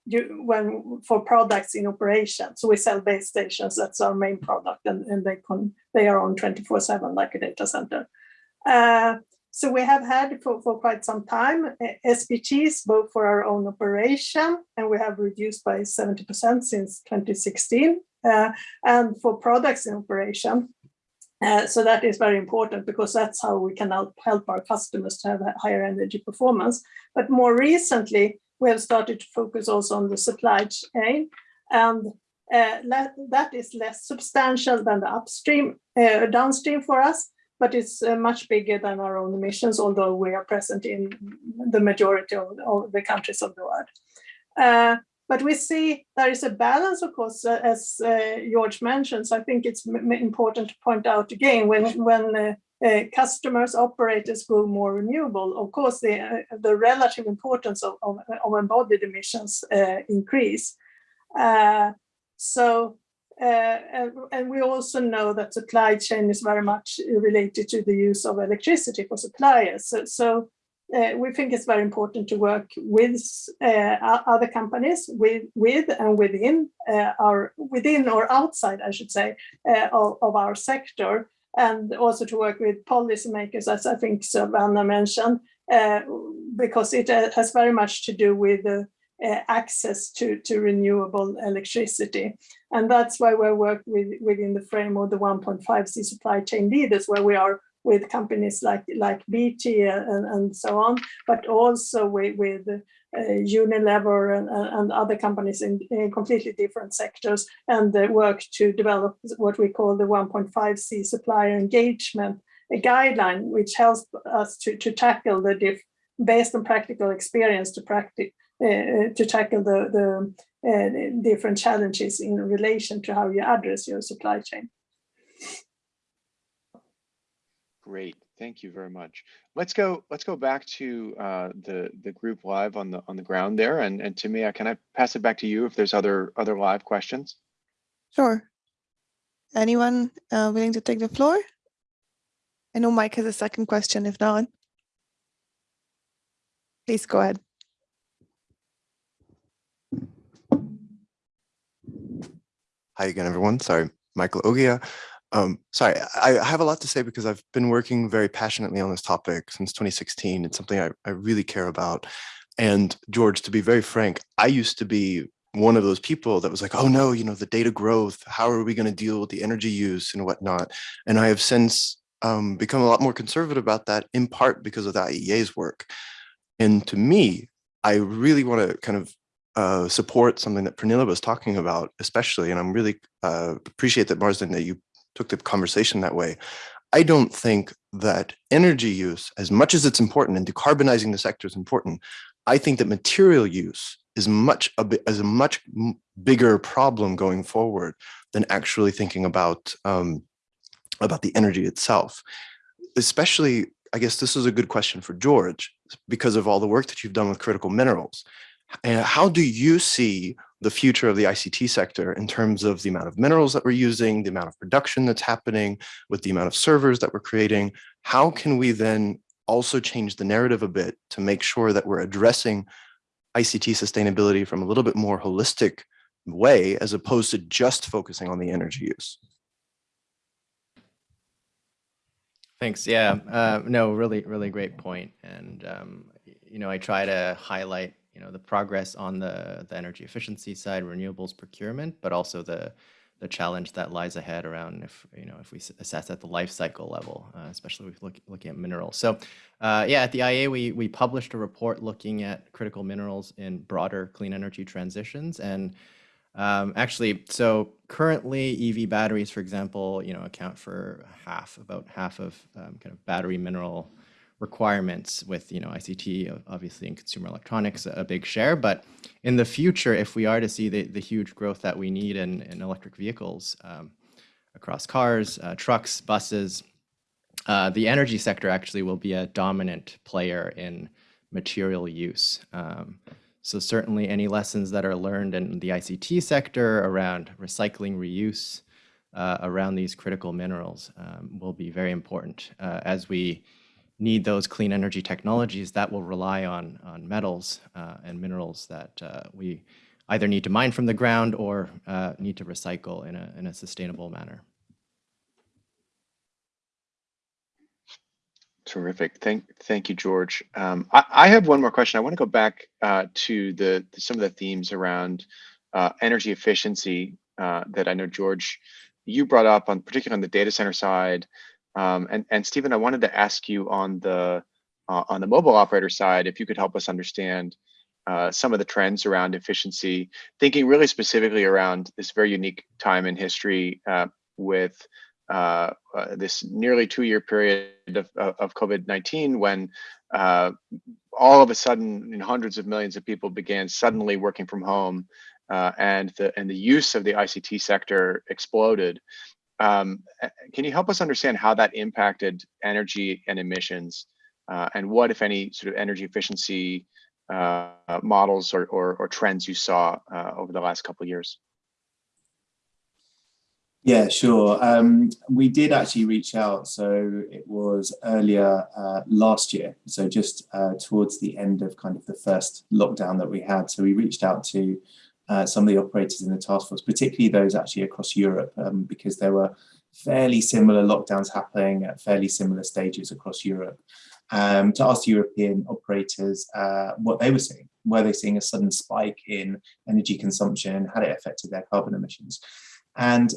when for products in operation. So we sell base stations, that's our main product, and, and they, they are on 24-7 like a data center. Uh, so we have had for, for quite some time uh, SPGs, both for our own operation, and we have reduced by 70% since 2016. Uh, and for products in operation, uh, so that is very important because that's how we can help, our customers to have a higher energy performance. But more recently, we have started to focus also on the supply chain and uh, that is less substantial than the upstream, uh, downstream for us, but it's uh, much bigger than our own emissions, although we are present in the majority of, of the countries of the world. Uh, but we see there is a balance, of course, uh, as uh, George mentions. I think it's important to point out again when when uh, uh, customers, operators go more renewable, of course, the uh, the relative importance of, of, of embodied emissions uh, increase. so. And, and we also know that supply chain is very much related to the use of electricity for suppliers. So, so uh, we think it's very important to work with uh, other companies, with, with and within uh, our within or outside, I should say, uh, of, of, our sector, and also to work with policymakers, as I think Savannah mentioned, uh, because it uh, has very much to do with access to, to renewable electricity. And that's why we work with, within the frame of the 1.5C supply chain leaders, where we are with companies like like BT and, and so on, but also with, with uh, Unilever and, and, other companies in, in, completely different sectors and work to develop what we call the 1.5C supplier engagement guideline, which helps us to, to tackle the diff based on practical experience to practice uh, to tackle the, the uh, different challenges in relation to how you address your supply chain. Great, thank you very much. Let's go. Let's go back to uh, the the group live on the on the ground there, and and Timea, can I pass it back to you if there's other other live questions? Sure. Anyone uh, willing to take the floor? I know Mike has a second question. If not, please go ahead. Hi again, everyone. Sorry, Michael Oghia. Um, sorry, I, have a lot to say because I've been working very passionately on this topic since 2016. It's something I, I really care about. And George, to be very frank, I used to be one of those people that was like, oh no, you know, the data growth, how are we going to deal with the energy use and whatnot? And I have since um, become a lot more conservative about that in part because of the IEA's work. And to me, I really want to kind of uh, support something that Pernilla was talking about, especially, and I'm really uh, appreciate that Marsden that you took the conversation that way. I don't think that energy use, as much as it's important and decarbonizing the sector is important, I think that material use is much a bit as a much bigger problem going forward than actually thinking about um, about the energy itself. Especially, I guess this is a good question for George because of all the work that you've done with critical minerals. And how do you see the future of the ICT sector in terms of the amount of minerals that we're using, the amount of production that's happening, with the amount of servers that we're creating? How can we then also change the narrative a bit to make sure that we're addressing ICT sustainability from a little bit more holistic way as opposed to just focusing on the energy use. Thanks. Yeah, uh, no, really, really great point. And, um, you know, I try to highlight, you know, the progress on the, the energy efficiency side, renewables procurement, but also the the challenge that lies ahead around if you know if we assess at the life cycle level, uh, especially if look, looking at minerals. So uh, yeah, at the IEA we we published a report looking at critical minerals in broader clean energy transitions and um, actually, so currently EV batteries, for example, you know, account for half, about half of um, kind of battery mineral requirements with you know ICT obviously in consumer electronics a big share. But in the future if we are to see the, the huge growth that we need in, in electric vehicles um, across cars uh, trucks buses uh, the energy sector actually will be a dominant player in material use. Um, so certainly any lessons that are learned in the ICT sector around recycling reuse uh, around these critical minerals um, will be very important uh, as we need those clean energy technologies that will rely on, on metals uh, and minerals that uh, we either need to mine from the ground or uh, need to recycle in a, in a sustainable manner. Terrific. Thank, thank you, George. Um, I, I, have one more question. I want to go back uh, to the some of the themes around uh, energy efficiency uh, that I know George you brought up on particularly on the data center side um, and, and Stephen, I wanted to ask you on the uh, on the mobile operator side, if you could help us understand uh, some of the trends around efficiency, thinking really specifically around this very unique time in history uh, with uh, uh, this nearly two-year period of, of COVID-19 when uh, all of a sudden hundreds of millions of people began suddenly working from home and the and the use of the ICT sector exploded. Um, can you help us understand how that impacted energy and emissions uh, and what, if any, sort of energy efficiency uh, models or, or, or, trends you saw uh, over the last couple of years? Yeah, sure. Um, we did actually reach out. So it was earlier uh, last year. So just uh, towards the end of kind of the first lockdown that we had. So we reached out to uh, some of the operators in the task force, particularly those actually across Europe, um, because there were fairly similar lockdowns happening at fairly similar stages across Europe, um, to ask European operators uh, what they were seeing. Were they seeing a sudden spike in energy consumption? Had it affected their carbon emissions? And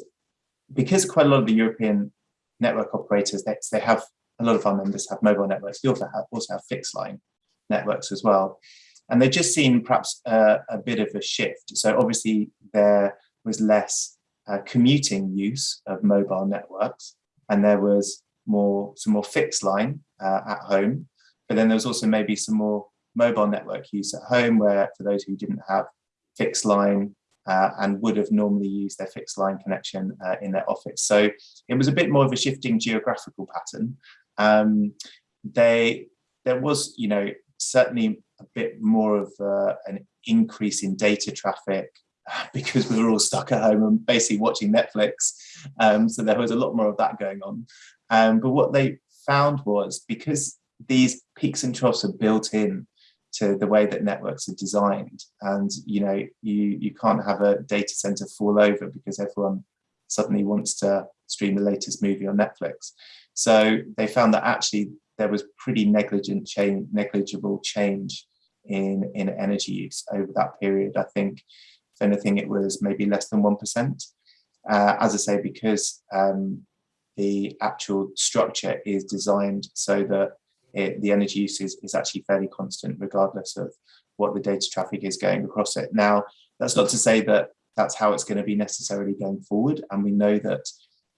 because quite a lot of the European network operators, they, they have a lot of our members have mobile networks. We also have, also have fixed line networks as well. And they've just seen perhaps uh, a bit of a shift. So obviously there was less uh, commuting use of mobile networks and there was more some more fixed line uh, at home. But then there was also maybe some more mobile network use at home where for those who didn't have fixed line uh, and would have normally used their fixed line connection uh, in their office. So it was a bit more of a shifting geographical pattern. Um, they there was, you know, certainly a bit more of uh, an increase in data traffic (laughs) because we were all stuck at home and basically watching Netflix. Um, so there was a lot more of that going on. Um, but what they found was because these peaks and troughs are built in to the way that networks are designed and you know you you can't have a data center fall over because everyone suddenly wants to stream the latest movie on Netflix. So they found that actually there was pretty negligent change, negligible change in, in energy use over that period. I think, if anything, it was maybe less than 1%. Uh, as I say, because um, the actual structure is designed so that it, the energy use is, is actually fairly constant regardless of what the data traffic is going across it. Now, that's not to say that that's how it's going to be necessarily going forward. And we know that,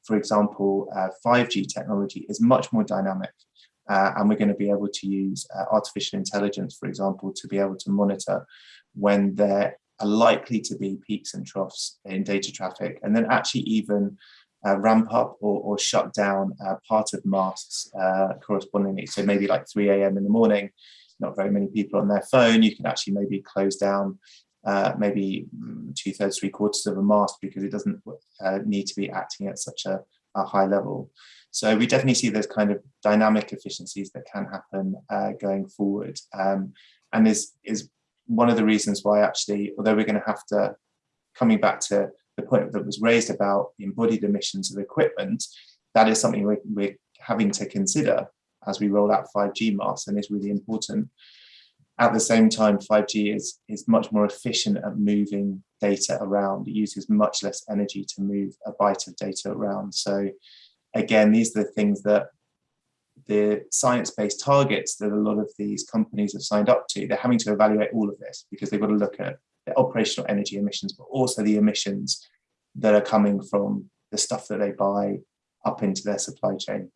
for example, uh, 5G technology is much more dynamic Uh, and we're going to be able to use uh, artificial intelligence, for example, to be able to monitor when there are likely to be peaks and troughs in data traffic, and then actually even uh, ramp up or, or shut down uh, part of masts uh, correspondingly. So maybe like 3 a.m. in the morning, not very many people on their phone, you can actually maybe close down uh, maybe mm, two thirds, three quarters of a mast because it doesn't uh, need to be acting at such a, a, high level. So we definitely see those kind of dynamic efficiencies that can happen uh, going forward. Um, and is, is one of the reasons why actually, although we're going to have to, coming back to the point that was raised about embodied emissions of equipment, that is something we're, we're having to consider as we roll out 5G masts and is really important. At the same time, 5G is, is much more efficient at moving data around. It uses much less energy to move a byte of data around. So again, these are the things that the science-based targets that a lot of these companies have signed up to, they're having to evaluate all of this because they've got to look at the operational energy emissions, but also the emissions that are coming from the stuff that they buy up into their supply chain.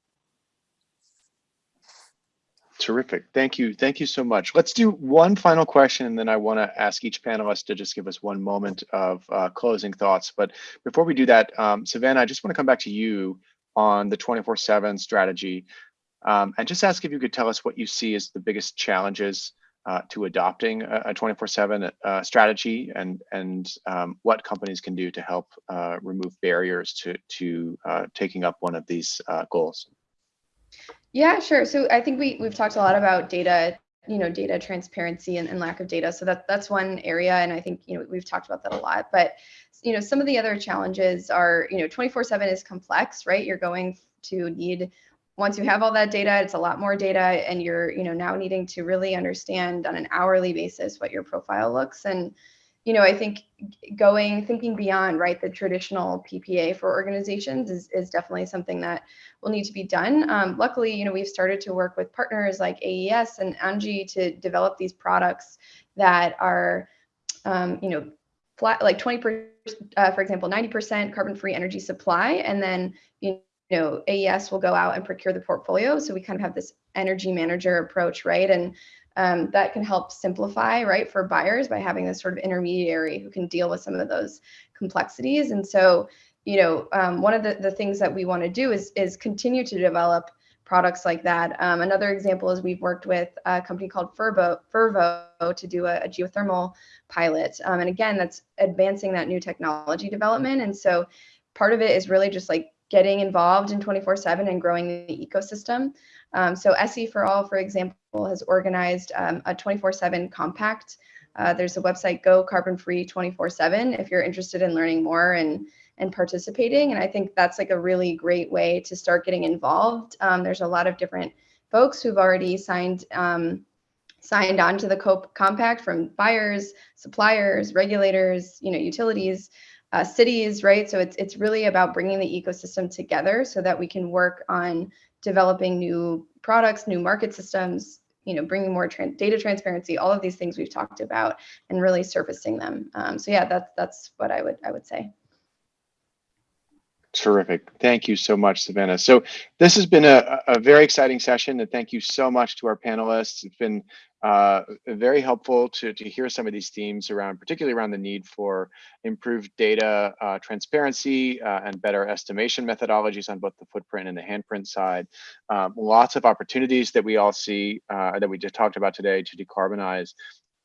Terrific. Thank you. Thank you so much. Let's do one final question, and then I want to ask each panelist to just give us one moment of uh, closing thoughts. But before we do that, um, Savannah, I just want to come back to you on the 24-7 strategy um, and just ask if you could tell us what you see as the biggest challenges uh, to adopting a 24-7 uh, strategy and, and um, what companies can do to help uh, remove barriers to, to uh, taking up one of these uh, goals. Yeah, sure. So I think we we've talked a lot about data, you know, data transparency and, and lack of data. So that that's one area, and I think you know we've talked about that a lot. But you know, some of the other challenges are, you know, 24/7 is complex, right? You're going to need once you have all that data, it's a lot more data, and you're you know now needing to really understand on an hourly basis what your profile looks and you know, I think going thinking beyond right the traditional PPA for organizations is, is definitely something that will need to be done. Um, luckily, you know, we've started to work with partners like AES and ENGIE to develop these products that are, um, you know, flat like 20 uh, for example, 90% carbon-free energy supply, and then you know AES will go out and procure the portfolio. So we kind of have this energy manager approach, right? And um, that can help simplify, right, for buyers by having this sort of intermediary who can deal with some of those complexities. And so, you know, um, one of the, the things that we want to do is, is continue to develop products like that. Um, another example is we've worked with a company called Fervo, Fervo to do a, a geothermal pilot. Um, and again, that's advancing that new technology development. And so part of it is really just like getting involved in 24 7 and growing the ecosystem. Um, so SE for All, for example, has organized um, a 24-7 compact. Uh, there's a website, Go Carbon Free 24-7, if you're interested in learning more and and participating. And I think that's like a really great way to start getting involved. Um, there's a lot of different folks who've already signed um, signed on to the COPE compact from buyers, suppliers, regulators, you know, utilities, uh, cities, right? So it's it's really about bringing the ecosystem together so that we can work on developing new products, new market systems, you know, bringing more data transparency, all of these things we've talked about, and really surfacing them. Um, so yeah, that's that's what I would I would say. Terrific. Thank you so much, Savannah. So this has been a, a very exciting session, and thank you so much to our panelists. It's been uh, very helpful to, to hear some of these themes around, particularly around the need for improved data uh, transparency uh, and better estimation methodologies on both the footprint and the handprint side. Um, lots of opportunities that we all see uh, that we just talked about today to decarbonize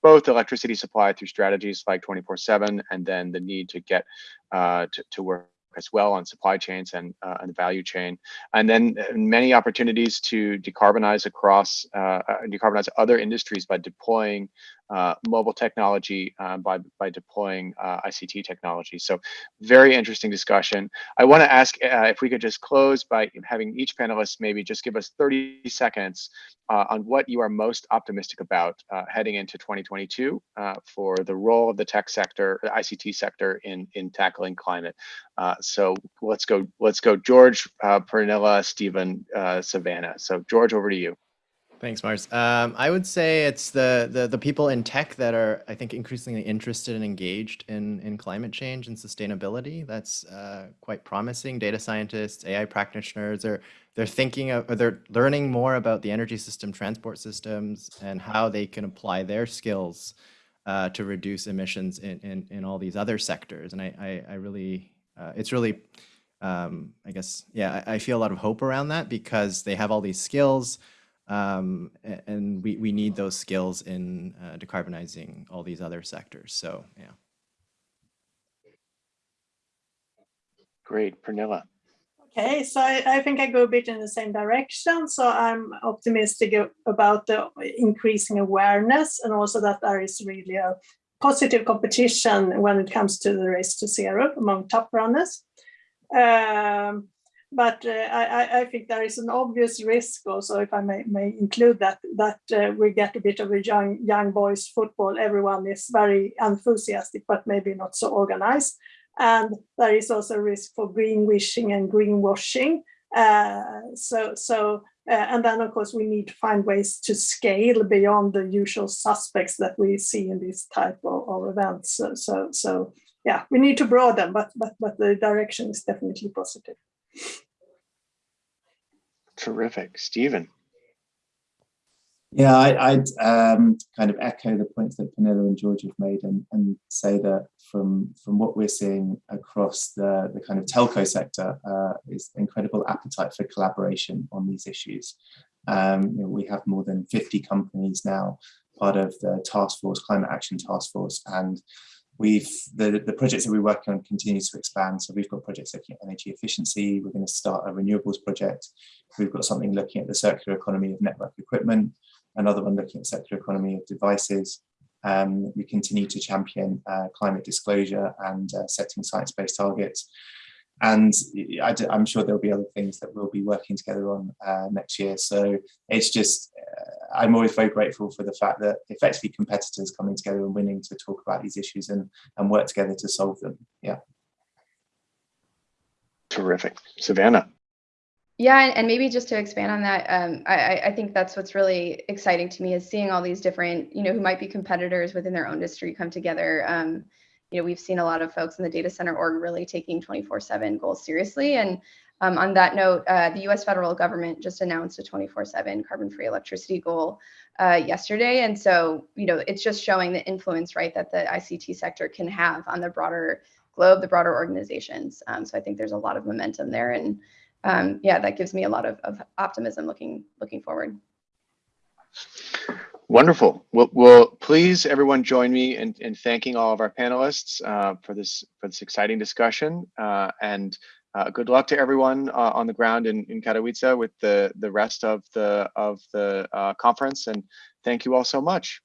both electricity supply through strategies like 24-7 and then the need to get uh, to, to work as well on supply chains and, uh, and the value chain. And then uh, many opportunities to decarbonize across, uh, uh decarbonize other industries by deploying uh, mobile technology uh, by, by deploying uh, ICT technology. So very interesting discussion. I want to ask uh, if we could just close by having each panelist maybe just give us 30 seconds uh, on what you are most optimistic about uh, heading into 2022 for the role of the tech sector, the ICT sector in, in tackling climate. so let's go, let's go George, Pernilla, Stephen, Savannah. So George, over to you. Thanks, Mars. Um, I would say it's the, the the people in tech that are, I think, increasingly interested and engaged in in climate change and sustainability. That's uh, quite promising. Data scientists, AI practitioners are they're thinking of, or they're learning more about the energy system, transport systems, and how they can apply their skills uh, to reduce emissions in, in in all these other sectors. And I I, I really, uh, it's really. Um, I guess, yeah, I, I feel a lot of hope around that because they have all these skills, um, and we, we need those skills in uh, decarbonizing all these other sectors. So, yeah. Great, Pernilla. Okay, so I, I think I go a bit in the same direction. So I'm optimistic about the increasing awareness and also that there is really a positive competition when it comes to the race to zero among top runners. Um, but uh, I, I, think there is an obvious risk also, if I may, may include that, that uh, we get a bit of a young young boys football. Everyone is very enthusiastic, but maybe not so organized. And there is also risk for greenwashing and greenwashing. Uh, so, so uh, and then of course we need to find ways to scale beyond the usual suspects that we see in this type of, of events. So, so, so yeah, we need to broaden, but but but the direction is definitely positive. Terrific. Stephen. Yeah, I, would um, kind of echo the points that Pernilla and George have made and, and say that from, from what we're seeing across the, the kind of telco sector uh, is incredible appetite for collaboration on these issues. Um, you know, we have more than 50 companies now part of the task force, climate action task force, and We've the, the projects that we're working on continues to expand. So we've got projects looking at energy efficiency. We're going to start a renewables project. We've got something looking at the circular economy of network equipment, another one looking at circular economy of devices. Um, we continue to champion uh, climate disclosure and uh, setting science-based targets. And I, am sure there'll be other things that we'll be working together on uh, next year. So it's just, uh, I'm always very grateful for the fact that effectively competitors coming together and winning to talk about these issues and, and work together to solve them. Yeah. Terrific. Savannah. Yeah, and maybe just to expand on that, um, I, I think that's what's really exciting to me is seeing all these different, you know, who might be competitors within their own industry come together. Um, you know, we've seen a lot of folks in the data center org really taking 24/7 goals seriously. And um, on that note, uh, the U.S. federal government just announced a 24/7 carbon-free electricity goal uh, yesterday, and so you know, it's just showing the influence, right, that the ICT sector can have on the broader globe, the broader organizations. Um, so I think there's a lot of momentum there, and um, yeah, that gives me a lot of, of optimism looking looking forward. Wonderful. Well, well, please everyone join me in, in thanking all of our panelists uh, for this for this exciting discussion. Uh, and uh, good luck to everyone uh, on the ground in, in Katowice with the the rest of the of the uh, conference. And thank you all so much.